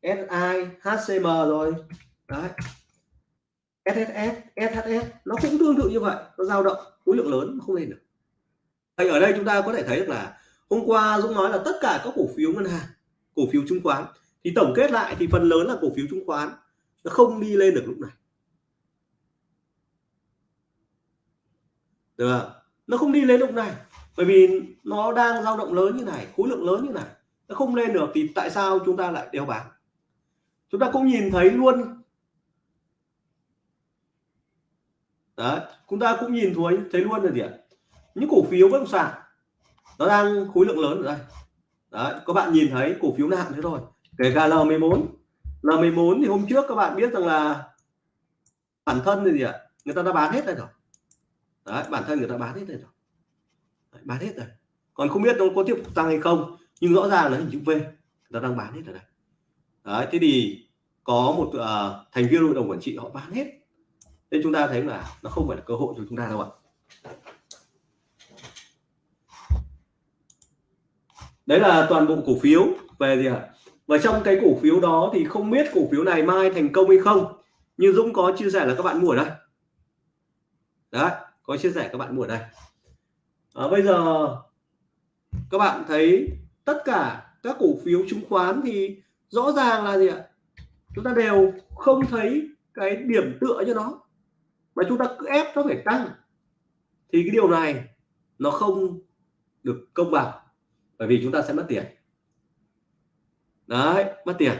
SI HCM rồi. Đấy. SSS SHS nó cũng tương tự như vậy. Nó dao động, khối lượng lớn không lên được. Vậy ở đây chúng ta có thể thấy được là hôm qua Dũng nói là tất cả các cổ phiếu ngân hàng, cổ phiếu chứng khoán, thì tổng kết lại thì phần lớn là cổ phiếu chứng khoán, nó không đi lên được lúc này được không? nó không đi lên lúc này, bởi vì nó đang dao động lớn như này, khối lượng lớn như này, nó không lên được thì tại sao chúng ta lại đeo bán? chúng ta cũng nhìn thấy luôn đấy, chúng ta cũng nhìn thấy thấy luôn là gì ạ những cổ phiếu bất động sản nó đang khối lượng lớn ở đây. Đấy các bạn nhìn thấy cổ phiếu nặng thế thôi. Kể cả L14 L14 thì hôm trước các bạn biết rằng là bản thân thì gì ạ? Người ta đã bán hết đây rồi. Đấy bản thân người ta bán hết đây rồi. Đấy, bán hết rồi. Còn không biết nó có tiếp tục tăng hay không nhưng rõ ràng là hình chữ V người ta đang bán hết ở đây. Đấy thế thì có một uh, thành viên hội đồng quản trị họ bán hết. Nên chúng ta thấy là nó không phải là cơ hội cho chúng ta đâu ạ. Đấy là toàn bộ cổ phiếu. Về gì ạ? Và trong cái cổ phiếu đó thì không biết cổ phiếu này mai thành công hay không. Như Dũng có chia sẻ là các bạn mua ở đây. Đấy có chia sẻ các bạn mua ở đây. À, bây giờ các bạn thấy tất cả các cổ phiếu chứng khoán thì rõ ràng là gì ạ? Chúng ta đều không thấy cái điểm tựa cho nó. Mà chúng ta cứ ép nó phải tăng. Thì cái điều này nó không được công bằng bởi vì chúng ta sẽ mất tiền. Đấy, mất tiền.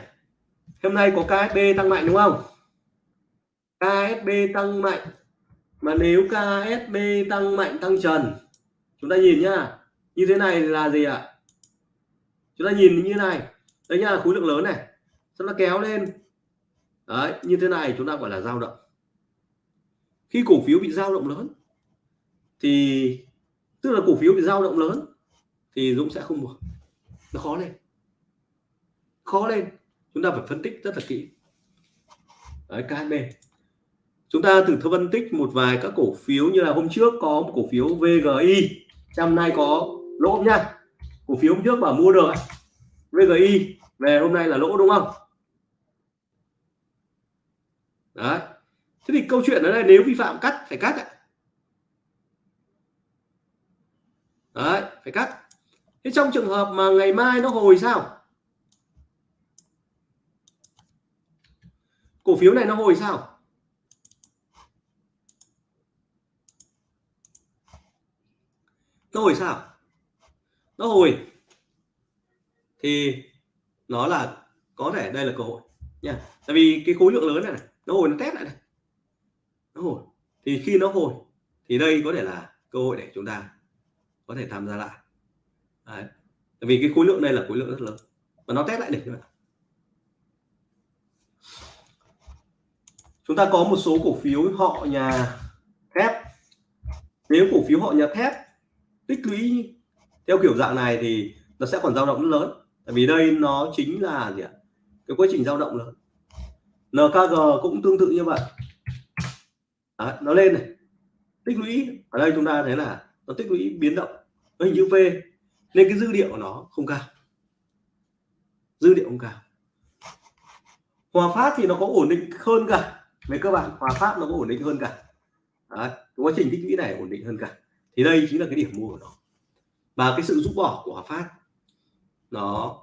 Hôm nay có KSB tăng mạnh đúng không? KSB tăng mạnh. Mà nếu KSB tăng mạnh, tăng trần, chúng ta nhìn nhá. Như thế này là gì ạ? Chúng ta nhìn như này. Đấy nhá, khối lượng lớn này. Sau nó kéo lên. Đấy, như thế này chúng ta gọi là dao động. Khi cổ phiếu bị dao động lớn, thì tức là cổ phiếu bị dao động lớn thì Dũng sẽ không mua nó khó lên. Khó lên. Chúng ta phải phân tích rất là kỹ. Đấy KHB chúng ta thử phân tích một vài các cổ phiếu như là hôm trước có một cổ phiếu VGI trong nay có lỗ nha cổ phiếu hôm trước bảo mua được VGI về hôm nay là lỗ đúng không? Đấy. Thế thì câu chuyện ở đây nếu vi phạm cắt, phải cắt đấy, phải cắt thế trong trường hợp mà ngày mai nó hồi sao? Cổ phiếu này nó hồi sao? Nó hồi sao? Nó hồi. Thì nó là có thể đây là cơ hội nha. Tại vì cái khối lượng lớn này, này nó hồi nó test lại này. Nó hồi. Thì khi nó hồi thì đây có thể là cơ hội để chúng ta có thể tham gia lại. Đấy. vì cái khối lượng đây là khối lượng rất lớn. Và nó test lại đỉnh các chúng ta có một số cổ phiếu họ nhà thép. Nếu cổ phiếu họ nhà thép tích lũy theo kiểu dạng này thì nó sẽ còn dao động rất lớn. Tại vì đây nó chính là gì ạ? Cái quá trình dao động lớn. NKG cũng tương tự như vậy. Đấy, nó lên này. Tích lũy ở đây chúng ta thấy là nó tích lũy biến động. Nó hình chữ V nên cái dư địa của nó không cao. Dư địa không cao. Hòa Phát thì nó có ổn định hơn cả về cơ bản Hòa Phát nó có ổn định hơn cả. Đấy, quá trình tích lũy này ổn định hơn cả. Thì đây chính là cái điểm mua của nó. Và cái sự rút bỏ của Hòa Phát nó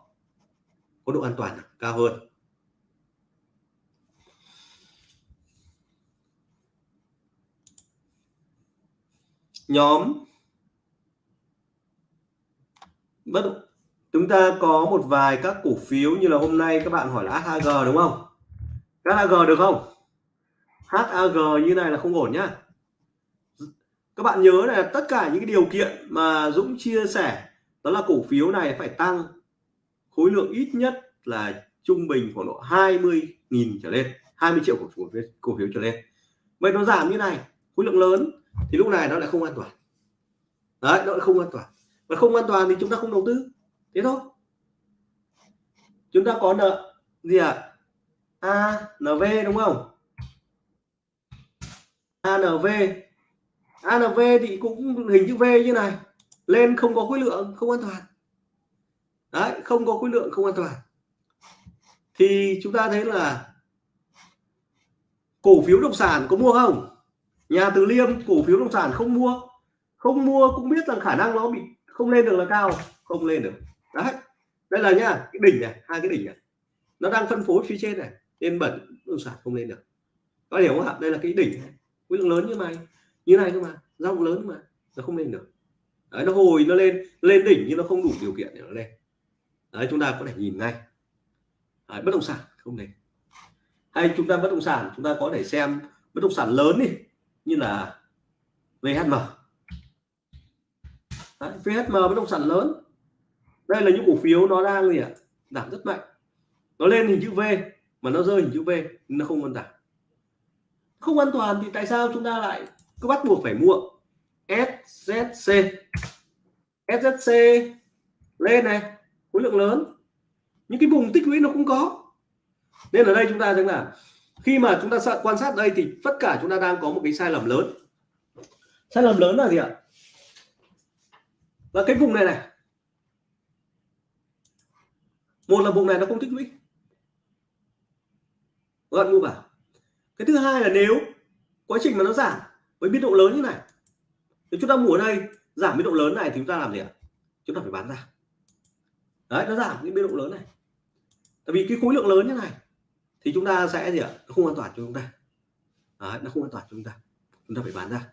có độ an toàn cao hơn. Nhóm bất chúng ta có một vài các cổ phiếu như là hôm nay các bạn hỏi là HAG đúng không? HAG được không? HAG như này là không ổn nhá. Các bạn nhớ là tất cả những cái điều kiện mà Dũng chia sẻ, đó là cổ phiếu này phải tăng khối lượng ít nhất là trung bình khoảng độ 20.000 trở lên 20 triệu cổ phiếu cổ phiếu trở lên. Vậy nó giảm như này, khối lượng lớn, thì lúc này nó lại không an toàn. Đấy, nó lại không an toàn và không an toàn thì chúng ta không đầu tư. Thế thôi. Chúng ta có nợ gì à? ANV đúng không? ANV ANV thì cũng hình chữ V như này. Lên không có khối lượng, không an toàn. Đấy, không có khối lượng, không an toàn. Thì chúng ta thấy là cổ phiếu động sản có mua không? Nhà từ liêm cổ phiếu động sản không mua. Không mua cũng biết rằng khả năng nó bị không lên được là cao. Không lên được. Đấy. Đây là nhá cái đỉnh này hai cái đỉnh này. Nó đang phân phối phía trên này nên bẩn đồng sản không lên được. Có hiểu không ạ? Đây là cái đỉnh này. Khối lượng lớn như này như này cơ mà. Rộng lớn mà nó không lên được. Đấy nó hồi nó lên lên đỉnh nhưng nó không đủ điều kiện để nó lên. Đấy chúng ta có thể nhìn ngay. Đấy, bất động sản không lên. hay chúng ta bất động sản chúng ta có thể xem bất động sản lớn đi như là VHM đấy, VHM bất động sản lớn. Đây là những cổ phiếu nó đang gì ạ? Giảm rất mạnh. Nó lên hình chữ V mà nó rơi hình chữ V nó không an toàn không an toàn thì tại sao chúng ta lại cứ bắt buộc phải mua? SZC SZC lên này khối lượng lớn. Những cái vùng tích lũy nó cũng có. Nên ở đây chúng ta rằng là khi mà chúng ta quan sát đây thì tất cả chúng ta đang có một cái sai lầm lớn. Sai lầm lớn là gì ạ? Và cái vùng này này. Một là vùng này nó không tích lũy gọn mua vào cái thứ hai là nếu quá trình mà nó giảm với biên độ lớn như này thì chúng ta mua ở đây giảm biên độ lớn này thì chúng ta làm gì ạ? Chúng ta phải bán ra. Đấy nó giảm cái biên độ lớn này. Tại vì cái khối lượng lớn như này thì chúng ta sẽ gì ạ? Nó không an toàn cho chúng ta. Đấy, nó không an toàn cho chúng ta. Chúng ta phải bán ra.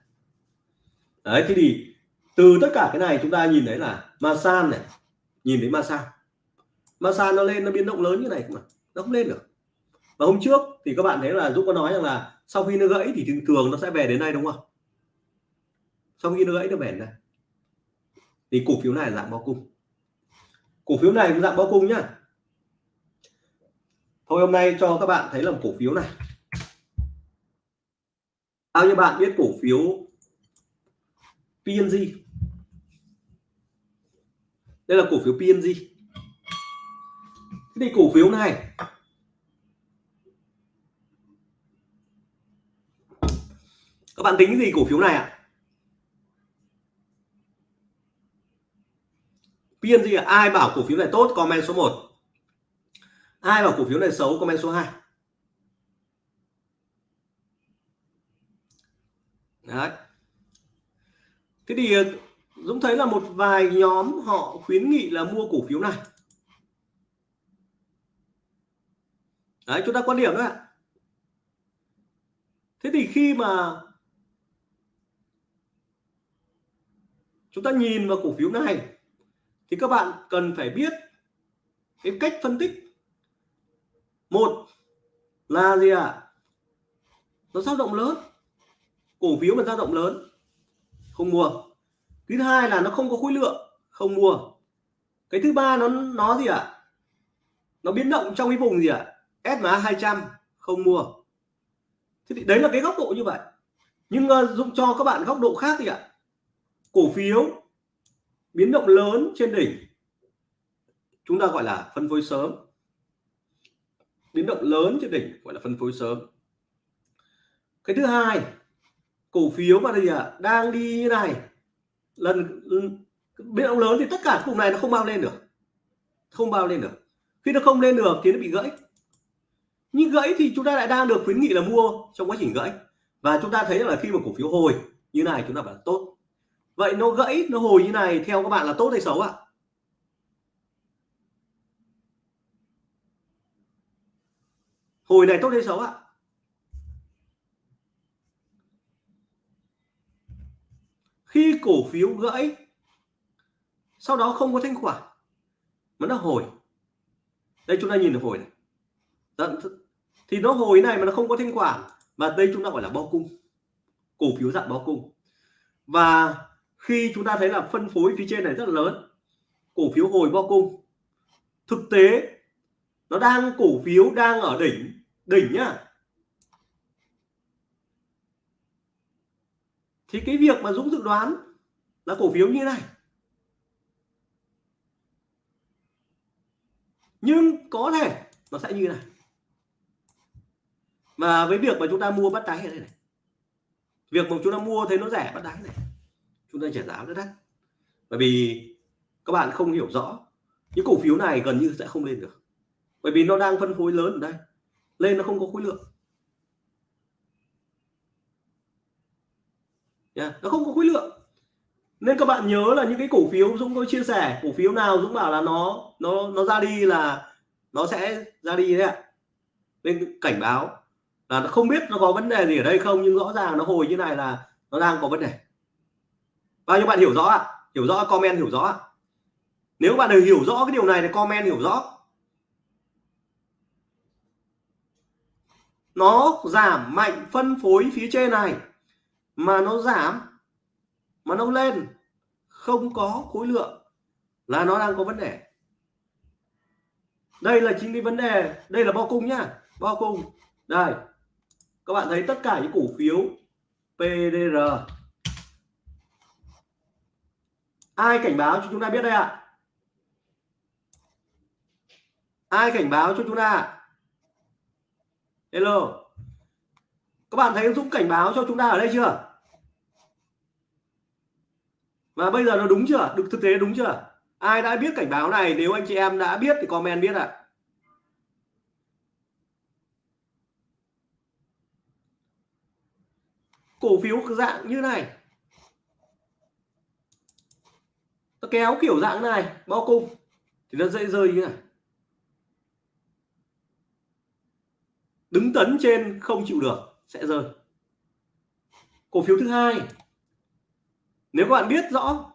Đấy thế thì từ tất cả cái này chúng ta nhìn thấy là Masan này, nhìn thấy Masan. Masan nó lên, nó biến động lớn như này mà, nó không lên được. Và hôm trước thì các bạn thấy là Dũng có nói rằng là sau khi nó gãy thì thường thường nó sẽ về đến đây đúng không? Sau khi nó gãy nó về đây thì cổ phiếu này là dạng bao cung. Cổ phiếu này cũng dạng bao cung nhá. Thôi hôm nay cho các bạn thấy là cổ phiếu này. Bao nhiêu bạn biết cổ phiếu PNG đây là cổ phiếu PNG thế thì cổ phiếu này. Các bạn tính gì cổ phiếu này ạ? À? PNG là ai bảo cổ phiếu này tốt, comment số 1 ai bảo cổ phiếu này xấu, comment số 2 Đấy. Thế thì ờ, Dũng thấy là một vài nhóm họ khuyến nghị là mua cổ phiếu này. Đấy, chúng ta quan điểm đấy ạ. Thế thì khi mà chúng ta nhìn vào cổ phiếu này, thì các bạn cần phải biết cái cách phân tích. Một là gì ạ? À? nó dao động lớn. Cổ phiếu mà dao động lớn không mua. Thứ hai là nó không có khối lượng không mua. Cái thứ ba nó nó gì ạ? À? nó biến động trong cái vùng gì ạ? À? SMA 200 không mua. Thế thì đấy là cái góc độ như vậy. Nhưng ờ, uh, dùng cho các bạn góc độ khác thì ạ. À? cổ phiếu biến động lớn trên đỉnh. Chúng ta gọi là phân phối sớm. Biến động lớn trên đỉnh gọi là phân phối sớm. Cái thứ hai cổ phiếu mà gì à đang đi như này. Lần biến động lớn thì tất cả vùng này nó không bao lên được. Không bao lên được. Khi nó không lên được thì nó bị gãy. Nhưng gãy thì chúng ta lại đang được khuyến nghị là mua trong quá trình gãy. Và chúng ta thấy là khi mà cổ phiếu hồi như này, chúng ta bảo là tốt. Vậy nó gãy, nó hồi như này theo các bạn là tốt hay xấu ạ? Hồi này tốt hay xấu ạ? Khi cổ phiếu gãy, sau đó không có thanh khoản, mà nó hồi. Đây chúng ta nhìn được hồi này. Thì nó hồi này mà nó không có thanh khoản, mà đây chúng ta gọi là bao cung. Cổ phiếu dạng bao cung. Và khi chúng ta thấy là phân phối phía trên này rất là lớn, cổ phiếu hồi bao cung. Thực tế, nó đang, cổ phiếu đang ở đỉnh đỉnh nhá. Thì cái việc mà Dũng dự đoán là cổ phiếu như này. Nhưng có thể nó sẽ như này. Mà với việc mà chúng ta mua bắt đáy này, này. Việc mà chúng ta mua thấy nó rẻ bắt đáy này. Chúng ta trả giá rất đắt. Bởi vì các bạn không hiểu rõ những cổ phiếu này gần như sẽ không lên được. Bởi vì nó đang phân phối lớn ở đây. Lên nó không có khối lượng. Yeah, nó không có khối lượng. Nên các bạn nhớ là những cái cổ phiếu Dũng có chia sẻ cổ phiếu nào Dũng bảo là nó nó nó ra đi là nó sẽ ra đi đấy ạ. Nên cảnh báo là nó không biết nó có vấn đề gì ở đây không nhưng rõ ràng nó hồi như này là nó đang có vấn đề. Bao nhiêu bạn hiểu rõ ạ? Hiểu rõ comment hiểu rõ nếu bạn đều hiểu rõ cái điều này thì comment hiểu rõ. Nó giảm mạnh phân phối phía trên này mà nó giảm, mà nó lên, không có khối lượng là nó đang có vấn đề. Đây là chính cái vấn đề, đây là bao cung nhá, bao cung. Đây, các bạn thấy tất cả những cổ phiếu PDR ai cảnh báo cho chúng ta biết đây ạ? Ai cảnh báo cho chúng ta? Hello các bạn thấy Dũng cảnh báo cho chúng ta ở đây chưa? Và bây giờ nó đúng chưa? Được thực tế đúng chưa? Ai đã biết cảnh báo này? Nếu anh chị em đã biết thì comment biết ạ. À. cổ phiếu dạng như này. Nó kéo kiểu dạng này, bao cung. Thì nó dễ rơi như này. Đứng tấn trên không chịu được sẽ rơi. Cổ phiếu thứ hai. Nếu các bạn biết rõ,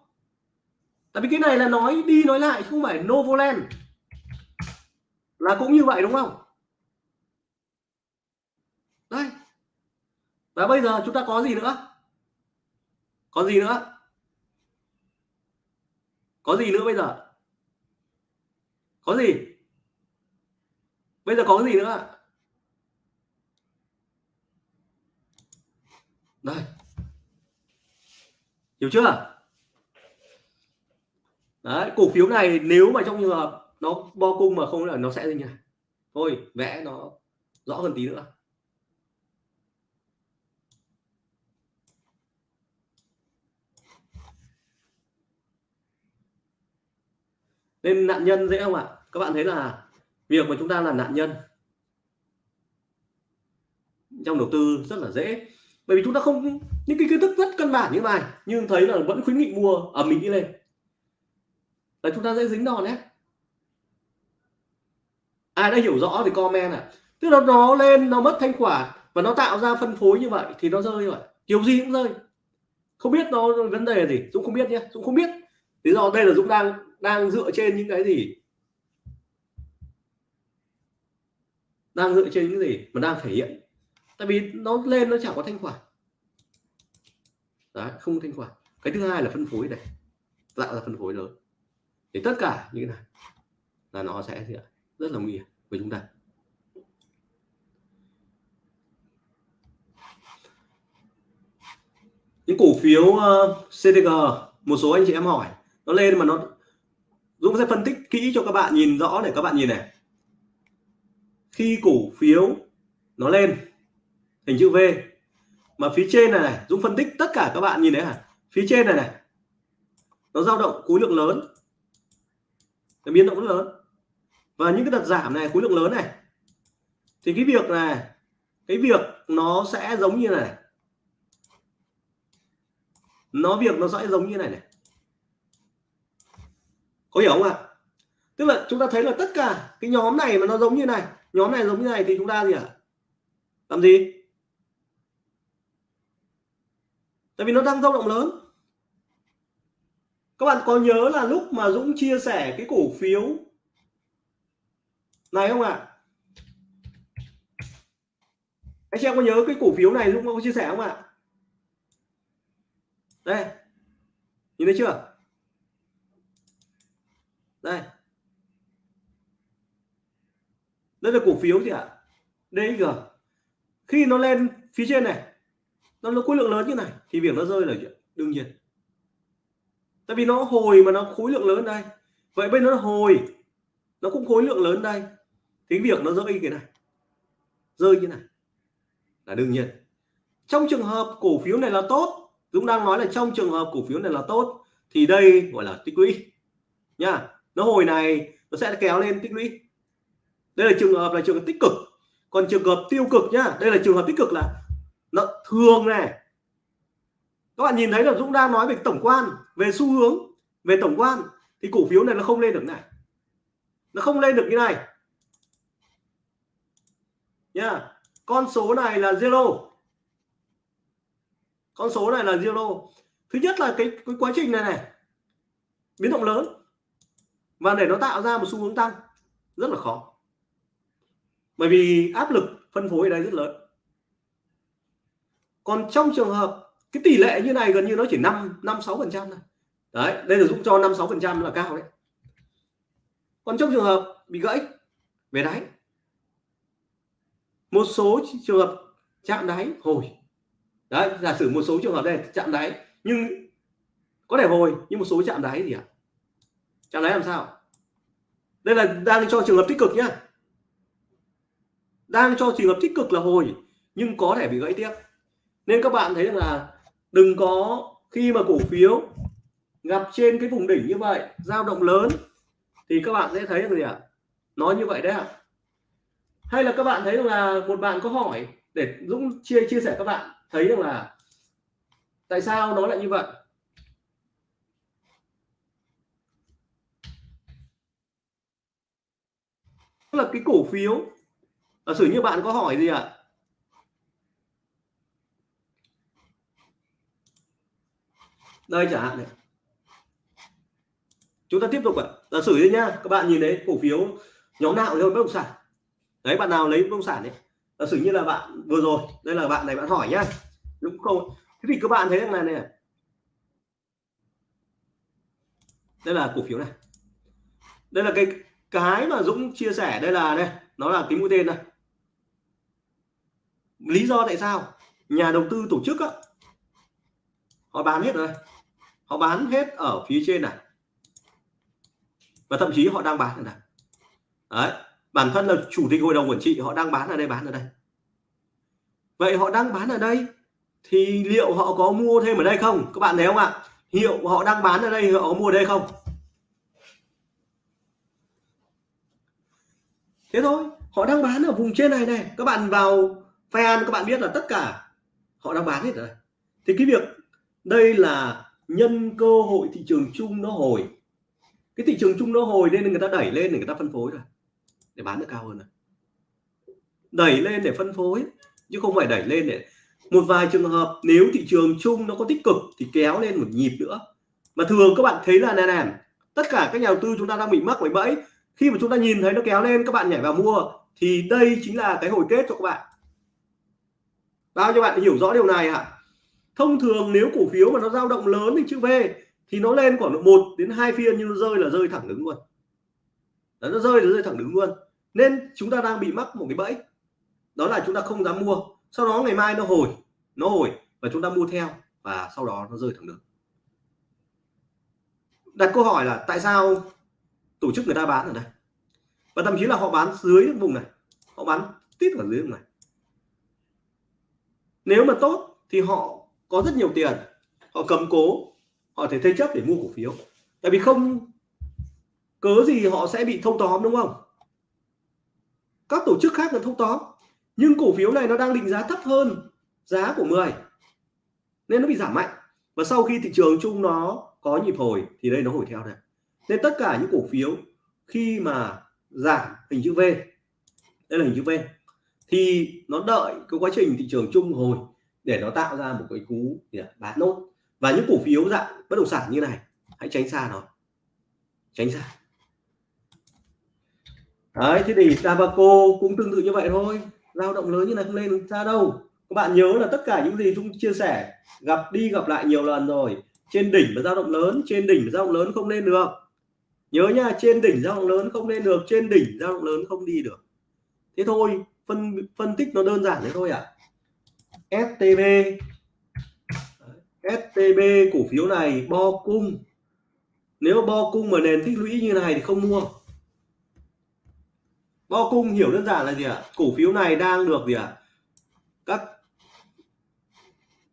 tại vì cái này là nói đi nói lại, không phải Novoland. Là cũng như vậy, đúng không? Đây và bây giờ chúng ta có gì nữa? Có gì nữa? Có gì nữa bây giờ? Có gì? Bây giờ có gì nữa đây. Hiểu chưa? Đấy, cổ phiếu này nếu mà trong trường hợp nó bo cung mà không là nó sẽ như này thôi, vẽ nó rõ hơn tí nữa. Nên nạn nhân dễ không ạ? Các bạn thấy là việc mà chúng ta là nạn nhân trong đầu tư rất là dễ bởi vì chúng ta không, những cái kiến thức rất căn bản như này, nhưng thấy là vẫn khuyến nghị mua ở mình đi lên. Là chúng ta sẽ dính đòn đấy ai đã hiểu rõ thì comment à tức là nó lên, nó mất thanh khoản và nó tạo ra phân phối như vậy thì nó rơi như vậy. Kiểu gì cũng rơi. Không biết nó vấn đề là gì, Dũng không biết nhé. Dũng không biết. Lý do đây là Dũng đang đang dựa trên những cái gì? Đang dựa trên những gì mà đang thể hiện tại vì nó lên nó chẳng có thanh khoản. Đấy không thanh khoản. Cái thứ hai là phân phối này. Dạ, Tạo ra phân phối lớn. Thì tất cả như thế này là nó sẽ rất là nguy hiểm với chúng ta. Những cổ phiếu ờ, uh, CTG một số anh chị em hỏi nó lên mà nó Dũng sẽ phân tích kỹ cho các bạn nhìn rõ để các bạn nhìn này. Khi cổ phiếu nó lên hình chữ V. Mà phía trên này, này Dũng phân tích tất cả các bạn nhìn thấy à phía trên này này nó dao động khối lượng lớn. Nó biến động rất lớn. Và những cái đợt giảm này khối lượng lớn này. Thì cái việc này cái việc nó sẽ giống như này nó việc nó sẽ giống như này này. Có hiểu không ạ? Tức là chúng ta thấy là tất cả cái nhóm này mà nó giống như này nhóm này giống như này thì chúng ta gì ạ? À? làm gì? Tại vì nó đang dao động lớn các bạn có nhớ là lúc mà Dũng chia sẻ cái cổ phiếu này không ạ à? anh chị em có nhớ cái cổ phiếu này Dũng có chia sẻ không ạ à? đây nhìn thấy chưa đây đây là cổ phiếu gì ạ à? DG khi nó lên phía trên này nó nó khối lượng lớn như này, thì việc nó rơi là chuyện đương nhiên. Tại vì nó hồi mà nó khối lượng lớn đây. Vậy bên nó hồi, nó cũng khối lượng lớn đây. Thì việc nó rơi cái này, rơi như này là đương nhiên. Trong trường hợp cổ phiếu này là tốt, Dũng đang nói là trong trường hợp cổ phiếu này là tốt, thì đây gọi là tích lũy. Nha, nó hồi này, nó sẽ kéo lên tích lũy. Đây là trường hợp là trường hợp tích cực. Còn trường hợp tiêu cực nhá đây là trường hợp tích cực là lợn thường này các bạn nhìn thấy là Dũng đang nói về tổng quan về xu hướng về tổng quan thì cổ phiếu này nó không lên được này. Nó không lên được như này. Nha con số này là zero. Con số này là zero. Thứ nhất là cái, cái quá trình này này biến động lớn. Và để nó tạo ra một xu hướng tăng rất là khó. Bởi vì áp lực phân phối ở đây rất lớn còn trong trường hợp cái tỷ lệ như này gần như nó chỉ 5 5 6 phần trăm đấy, đây là giúp cho 5 6 phần trăm là cao đấy. Còn trong trường hợp bị gãy về đáy, một số trường hợp chạm đáy hồi. Đấy, giả sử một số trường hợp đây, chạm đáy, nhưng có thể hồi, nhưng một số chạm đáy gì ạ? Chạm đáy làm sao? Đây là đang cho trường hợp tích cực nhá. Đang cho trường hợp tích cực là hồi, nhưng có thể bị gãy tiếp nên các bạn thấy rằng là đừng có, khi mà cổ phiếu gặp trên cái vùng đỉnh như vậy, dao động lớn, thì các bạn sẽ thấy được gì ạ? Nói như vậy đấy ạ. Hay là các bạn thấy rằng là một bạn có hỏi để Dũng chia chia sẻ các bạn, thấy rằng là tại sao nó lại như vậy? Tức là cái cổ phiếu, giả sử như bạn có hỏi gì ạ? Đây chẳng hạn này. Chúng ta tiếp tục ạ. Giả sử đi nhá các bạn nhìn thấy cổ phiếu nhóm nào thôi bất động sản. Đấy bạn nào lấy bất động sản đấy giả sử như là bạn vừa rồi đây là bạn này bạn hỏi nhá. Đúng không thế thì các bạn thấy rằng này này. Đây là cổ phiếu này. Đây là cái cái mà Dũng chia sẻ đây là đây nó là cái mũi tên này lý do tại sao nhà đầu tư tổ chức á, họ bán hết rồi họ bán hết ở phía trên này. Và thậm chí họ đang bán ở đây. Đấy, bản thân là chủ tịch hội đồng quản trị, họ đang bán ở đây, bán ở đây. Vậy họ đang bán ở đây thì liệu họ có mua thêm ở đây không? Các bạn thấy không ạ? Hiệu họ đang bán ở đây họ có mua ở đây không? Thế thôi, họ đang bán ở vùng trên này này. Các bạn vào fan, các bạn biết là tất cả họ đang bán hết rồi thì cái việc đây là nhân cơ hội thị trường chung nó hồi. Cái thị trường chung nó hồi nên người ta đẩy lên để người ta phân phối rồi để bán được cao hơn rồi đẩy lên để phân phối, chứ không phải đẩy lên để một vài trường hợp nếu thị trường chung nó có tích cực thì kéo lên một nhịp nữa. Mà thường các bạn thấy là nè nè, tất cả các nhà đầu tư chúng ta đang bị mắc bởi bẫy. Khi mà chúng ta nhìn thấy nó kéo lên, các bạn nhảy vào mua, thì đây chính là cái hồi kết cho các bạn. Bao nhiêu bạn hiểu rõ điều này ạ? Thông thường nếu cổ phiếu mà nó dao động lớn thì chữ V thì nó lên khoảng một đến hai phiên nhưng nó rơi là rơi thẳng đứng luôn. Đó, nó rơi là rơi thẳng đứng luôn. Nên chúng ta đang bị mắc một cái bẫy. Đó là chúng ta không dám mua. Sau đó ngày mai nó hồi nó hồi và chúng ta mua theo và sau đó nó rơi thẳng đứng. Đặt câu hỏi là tại sao tổ chức người ta bán ở đây? Và thậm chí là họ bán dưới vùng này. Họ bán tít ở dưới vùng này. Nếu mà tốt thì họ có rất nhiều tiền, họ cầm cố, họ thể thế chấp để mua cổ phiếu. Tại vì không cớ gì họ sẽ bị thâu tóm, đúng không? Các tổ chức khác là thâu tóm, nhưng cổ phiếu này nó đang định giá thấp hơn giá của 10 nên nó bị giảm mạnh. Và sau khi thị trường chung nó có nhịp hồi, thì đây nó hồi theo đây. Nên tất cả những cổ phiếu khi mà giảm hình chữ V, đây là hình chữ V, thì nó đợi cái quá trình thị trường chung hồi để nó tạo ra một cái cú bán nốt. Và những cổ phiếu dạng bất động sản như này, hãy tránh xa nó. Tránh xa. Đấy, thế thì Tabaco cũng tương tự như vậy thôi. Lao động lớn như này không lên ra đâu. Các bạn nhớ là tất cả những gì chúng chia sẻ, gặp đi gặp lại nhiều lần rồi. Trên đỉnh và dao động lớn, trên đỉnh và dao động lớn không lên được. Nhớ nha, trên đỉnh dao động lớn không lên được, trên đỉnh dao động lớn không đi được. Thế thôi, phân phân tích nó đơn giản thế thôi ạ. à. STB STB cổ phiếu này bo cung. Nếu bo cung mà nền tích lũy như này thì không mua. Bo cung hiểu đơn giản là gì ạ? À? cổ phiếu này đang được gì ạ? À? các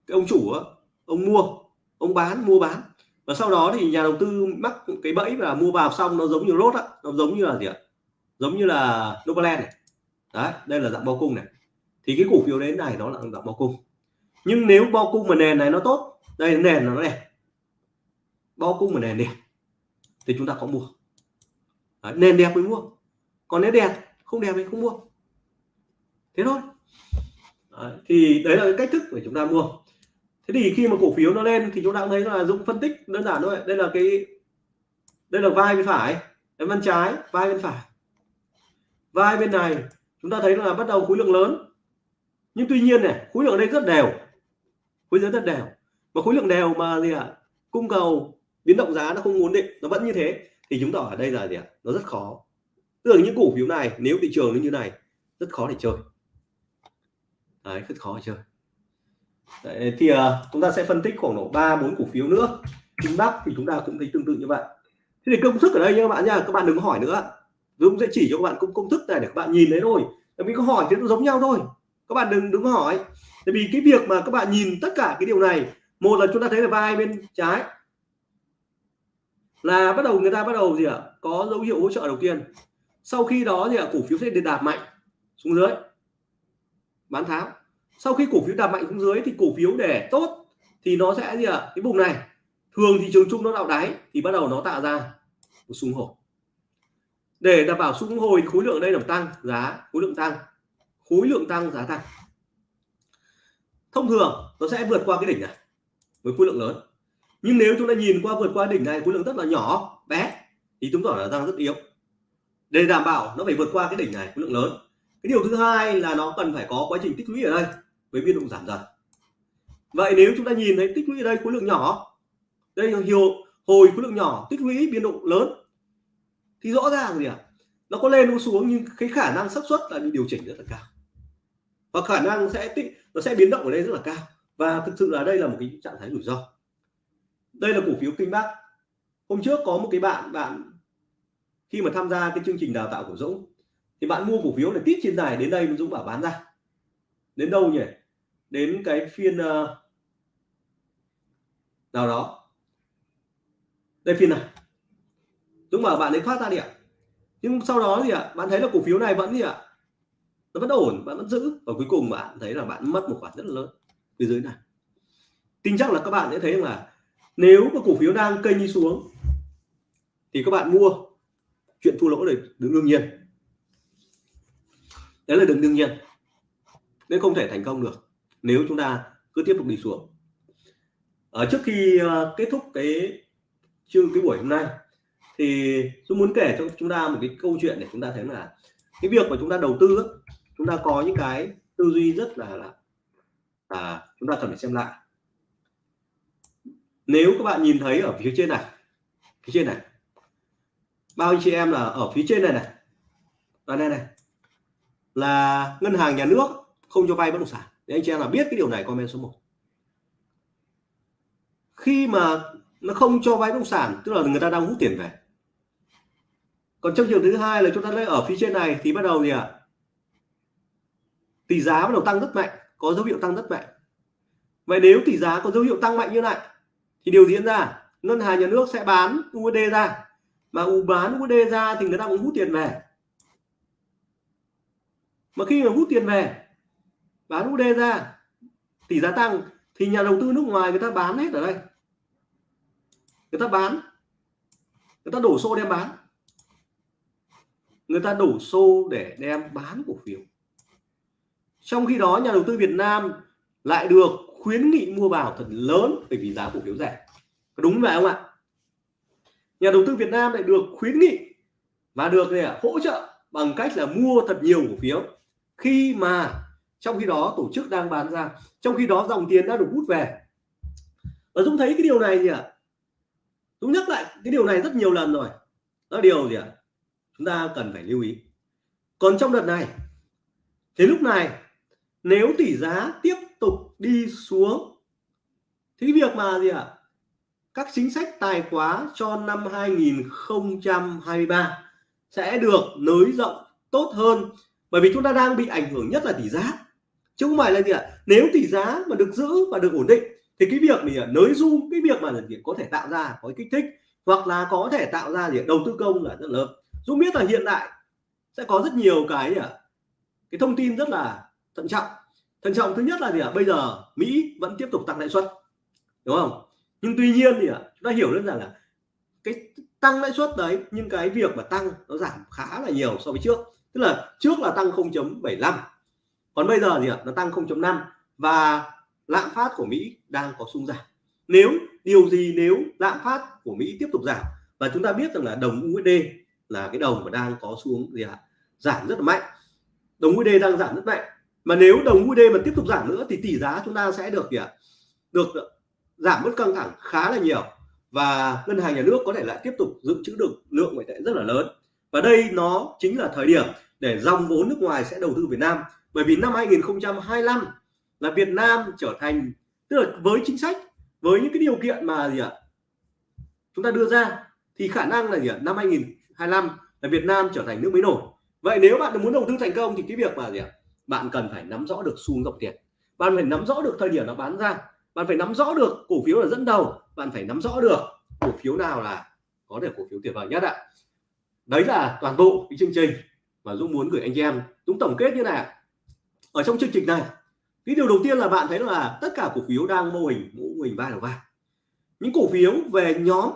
cái ông chủ á, ông mua ông bán mua bán. Và sau đó thì nhà đầu tư mắc cái bẫy và mua vào xong nó giống như rốt á nó giống như là gì ạ? Giống như là Novaland này. Đấy đây là dạng bo cung này thì cái cổ phiếu đến này nó là dạng bao cung. Nhưng nếu bao cung mà nền này nó tốt đây nền nó đẹp. Bao cung mà nền đẹp thì chúng ta có mua. Đấy, nền đẹp mới mua. Còn nếu đẹp không đẹp thì không mua. Thế thôi. Đấy, thì đấy là cái cách thức để chúng ta mua. Thế thì khi mà cổ phiếu nó lên thì chúng ta cũng thấy là dũng phân tích đơn giản thôi. Đây là cái đây là vai bên phải bên trái vai bên phải. Vai bên này chúng ta thấy là bắt đầu khối lượng lớn nhưng tuy nhiên này khối lượng ở đây rất đều. Khối lượng rất đều. Mà khối lượng đều mà gì ạ? À? cung cầu biến động giá nó không ổn định nó vẫn như thế thì chúng ta ở đây là gì ạ? À? nó rất khó. Tức là những cổ phiếu này nếu thị trường nó như này rất khó để chơi. Đấy rất khó để chơi. Đấy, thì uh, chúng ta sẽ phân tích khoảng độ ba bốn cổ phiếu nữa. Chính Bắc thì chúng ta cũng thấy tương tự như vậy. Thế thì công thức ở đây nha các bạn nha các bạn đừng hỏi nữa. Dũng sẽ chỉ cho các bạn công công thức này để các bạn nhìn thấy thôi. Mình có hỏi thì nó giống nhau thôi các bạn đừng đứng hỏi. Tại vì cái việc mà các bạn nhìn tất cả cái điều này, một là chúng ta thấy là vai bên trái là bắt đầu, người ta bắt đầu gì ạ? Có dấu hiệu hỗ trợ đầu tiên. Sau khi đó thì cổ phiếu sẽ đạp mạnh xuống dưới. Bán tháo. Sau khi cổ phiếu đạp mạnh xuống dưới thì cổ phiếu để tốt thì nó sẽ gì ạ? Cái vùng này. Thường thị trường chung nó đạo đáy thì bắt đầu nó tạo ra một xung hồi để đảm bảo xung hồi khối lượng đây là tăng, giá khối lượng tăng khối lượng tăng, giá tăng. Thông thường, nó sẽ vượt qua cái đỉnh này với khối lượng lớn. Nhưng nếu chúng ta nhìn qua vượt qua đỉnh này, khối lượng rất là nhỏ, bé, thì chúng ta là tăng rất yếu. Để đảm bảo nó phải vượt qua cái đỉnh này, khối lượng lớn. Cái điều thứ hai là nó cần phải có quá trình tích lũy ở đây với biên độ giảm dần. Vậy nếu chúng ta nhìn thấy tích lũy ở đây khối lượng nhỏ, đây là hiệu hồi khối lượng nhỏ tích lũy biên độ lớn, thì rõ ràng gì ạ? À? nó có lên nó xuống nhưng cái khả năng xác suất là bị điều chỉnh rất là cao và khả năng sẽ tích nó sẽ biến động ở đây rất là cao. Và thực sự là đây là một cái trạng thái rủi ro. Đây là cổ phiếu kinh bắc hôm trước có một cái bạn bạn khi mà tham gia cái chương trình đào tạo của Dũng thì bạn mua cổ phiếu này tít trên dài đến đây Dũng bảo bán ra. Đến đâu nhỉ? Đến cái phiên uh, nào đó. Đây phiên này. Dũng bảo bạn ấy thoát ra đi ạ. Nhưng sau đó thì ạ bạn thấy là cổ phiếu này vẫn gì ạ? Nó vẫn ổn bạn vẫn giữ. Và cuối cùng bạn thấy là bạn mất một khoản rất là lớn phía dưới này. Tin chắc là các bạn sẽ thấy là nếu mà cổ phiếu đang kênh đi xuống thì các bạn mua chuyện thua lỗ này đương nhiên. Đấy là đừng đương nhiên. Nên không thể thành công được nếu chúng ta cứ tiếp tục đi xuống. Ở trước khi uh, kết thúc cái chương cái buổi hôm nay thì tôi muốn kể cho chúng ta một cái câu chuyện để chúng ta thấy là cái việc mà chúng ta đầu tư chúng ta có những cái tư duy rất là là à, chúng ta cần phải xem lại. Nếu các bạn nhìn thấy ở phía trên này phía trên này bao anh chị em là ở phía trên này này và đây này là ngân hàng nhà nước không cho vay bất động sản. Để anh chị em là biết cái điều này comment số 1 khi mà nó không cho vay bất động sản tức là người ta đang hút tiền về. Còn trong trường thứ hai là chúng ta lấy ở phía trên này thì bắt đầu gì ạ? à? Tỷ giá bắt đầu tăng rất mạnh, có dấu hiệu tăng rất mạnh. Vậy nếu tỷ giá có dấu hiệu tăng mạnh như này, thì điều diễn ra, ngân hàng nhà nước sẽ bán USD ra. Mà u bán USD ra thì người ta cũng hút tiền về. Mà khi mà hút tiền về, bán USD ra, tỷ giá tăng, thì nhà đầu tư nước ngoài người ta bán hết ở đây. Người ta bán. Người ta đổ xô đem bán. Người ta đổ xô để đem bán cổ phiếu trong khi đó nhà đầu tư Việt Nam lại được khuyến nghị mua vào thật lớn bởi vì giá cổ phiếu rẻ. Đúng vậy không ạ? Nhà đầu tư Việt Nam lại được khuyến nghị và được này, hỗ trợ bằng cách là mua thật nhiều cổ phiếu. Khi mà trong khi đó tổ chức đang bán ra trong khi đó dòng tiền đã được hút về. Và Dũng thấy cái điều này gì ạ? Dũng nhắc lại cái điều này rất nhiều lần rồi. Đó điều gì ạ? Chúng ta cần phải lưu ý. Còn trong đợt này thì lúc này nếu tỷ giá tiếp tục đi xuống, thì việc mà gì ạ? Các chính sách tài khóa cho năm 2023 sẽ được nới rộng tốt hơn, bởi vì chúng ta đang bị ảnh hưởng nhất là tỷ giá. Chứ không phải là gì ạ? Nếu tỷ giá mà được giữ và được ổn định, thì cái việc mình nới zoom cái việc mà gì có thể tạo ra có kích thích, hoặc là có thể tạo ra gì đầu tư công là rất lớn. Dũng biết là hiện tại sẽ có rất nhiều cái cái thông tin rất là thận trọng. Thận trọng thứ nhất là gì ạ? Bây giờ Mỹ vẫn tiếp tục tăng lãi suất, đúng không? Nhưng tuy nhiên thì chúng ta hiểu đơn giản là cái tăng lãi suất đấy, nhưng cái việc mà tăng nó giảm khá là nhiều so với trước. Tức là trước là tăng 0.75 còn bây giờ thì nó tăng 0.5 và lạm phát của Mỹ đang có xung giảm. Nếu, điều gì nếu lạm phát của Mỹ tiếp tục giảm? Và chúng ta biết rằng là đồng USD là cái đồng mà đang có xuống gì ạ? Giảm rất là mạnh. Đồng USD đang giảm rất mạnh mà nếu đồng USD mà tiếp tục giảm nữa thì tỷ giá chúng ta sẽ được gì ạ được giảm bớt căng thẳng khá là nhiều. Và ngân hàng nhà nước có thể lại tiếp tục dự trữ được lượng ngoại tệ rất là lớn. Và đây nó chính là thời điểm để dòng vốn nước ngoài sẽ đầu tư Việt Nam. Bởi vì năm 2025 là Việt Nam trở thành, tức là với chính sách, với những cái điều kiện mà gì ạ, chúng ta đưa ra, thì khả năng là gì ạ, năm 2025 là Việt Nam trở thành nước mới nổi. Vậy nếu bạn muốn đầu tư thành công thì cái việc mà gì ạ bạn cần phải nắm rõ được xu hướng dòng tiền. Bạn phải nắm rõ được thời điểm nó bán ra. Bạn phải nắm rõ được cổ phiếu là dẫn đầu. Bạn phải nắm rõ được cổ phiếu nào là có thể cổ phiếu tuyệt vời nhất ạ. Đấy là toàn bộ cái chương trình mà Dũng muốn gửi anh chị em. Dũng tổng kết như này ở trong chương trình này, cái điều đầu tiên là bạn thấy là tất cả cổ phiếu đang mô hình mô hình vai đầu vai. Những cổ phiếu về nhóm,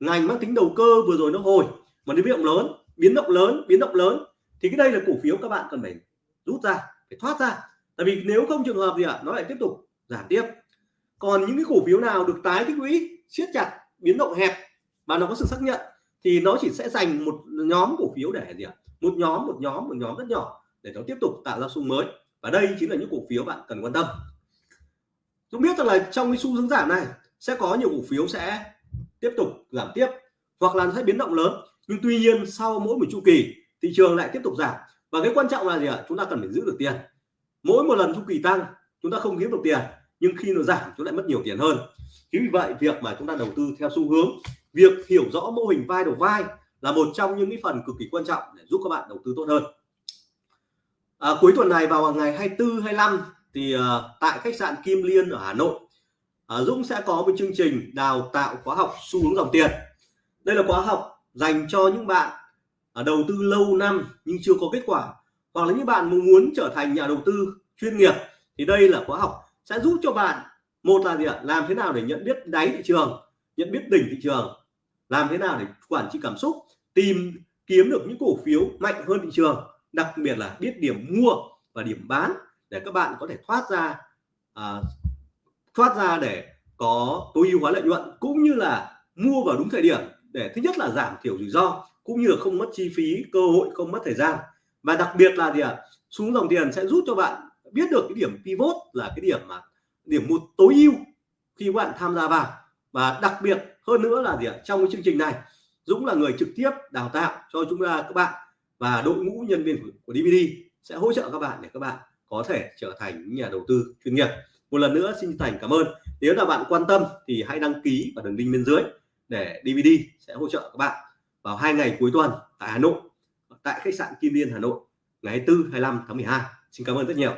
ngành mang tính đầu cơ vừa rồi nó hồi, mà nó biến động lớn, biến động lớn, biến động lớn. Thì cái đây là cổ phiếu các bạn cần phải rút ra phải thoát ra. Tại vì nếu không trường hợp gì ạ à, nó lại tiếp tục giảm tiếp. Còn những cái cổ phiếu nào được tái tích lũy siết chặt biến động hẹp và nó có sự xác nhận thì nó chỉ sẽ dành một nhóm cổ phiếu để gì ạ? Một nhóm một nhóm một nhóm rất nhỏ để nó tiếp tục tạo ra xu mới. Và đây chính là những cổ phiếu bạn cần quan tâm. Chúng biết rằng là trong cái xu hướng giảm này sẽ có nhiều cổ phiếu sẽ tiếp tục giảm tiếp hoặc là sẽ biến động lớn. Nhưng tuy nhiên sau mỗi một chu kỳ thị trường lại tiếp tục giảm và cái quan trọng là gì ạ? Chúng ta cần phải giữ được tiền. Mỗi một lần chu kỳ tăng chúng ta không kiếm được tiền nhưng khi nó giảm chúng lại mất nhiều tiền hơn. Chính vì vậy việc mà chúng ta đầu tư theo xu hướng việc hiểu rõ mô hình vai đầu vai là một trong những cái phần cực kỳ quan trọng để giúp các bạn đầu tư tốt hơn. À, cuối tuần này vào ngày 24 25 thì à, tại khách sạn Kim Liên ở Hà Nội à, Dũng sẽ có một chương trình đào tạo khóa học xu hướng dòng tiền. Đây là khóa học dành cho những bạn đầu tư lâu năm nhưng chưa có kết quả. Hoặc là những bạn muốn trở thành nhà đầu tư chuyên nghiệp thì đây là khóa học sẽ giúp cho bạn một là gì ạ? Làm thế nào để nhận biết đáy thị trường nhận biết đỉnh thị trường làm thế nào để quản trị cảm xúc tìm kiếm được những cổ phiếu mạnh hơn thị trường đặc biệt là biết điểm mua và điểm bán để các bạn có thể thoát ra à, thoát ra để có tối ưu hóa lợi nhuận cũng như là mua vào đúng thời điểm để thứ nhất là giảm thiểu rủi ro cũng như là không mất chi phí cơ hội không mất thời gian. Và đặc biệt là gì ạ? À, xuống dòng tiền sẽ giúp cho bạn biết được cái điểm pivot là cái điểm mà điểm một tối ưu khi bạn tham gia vào. Và đặc biệt hơn nữa là gì ạ? Trong cái chương trình này Dũng là người trực tiếp đào tạo cho chúng ta các bạn và đội ngũ nhân viên của, DVD sẽ hỗ trợ các bạn để các bạn có thể trở thành nhà đầu tư chuyên nghiệp. Một lần nữa xin thành cảm ơn. Nếu là bạn quan tâm thì hãy đăng ký vào đường link bên dưới để DVD sẽ hỗ trợ các bạn vào hai ngày cuối tuần tại Hà Nội, tại khách sạn Kim Liên Hà Nội, ngày 24 25 tháng 12 xin cảm ơn rất nhiều.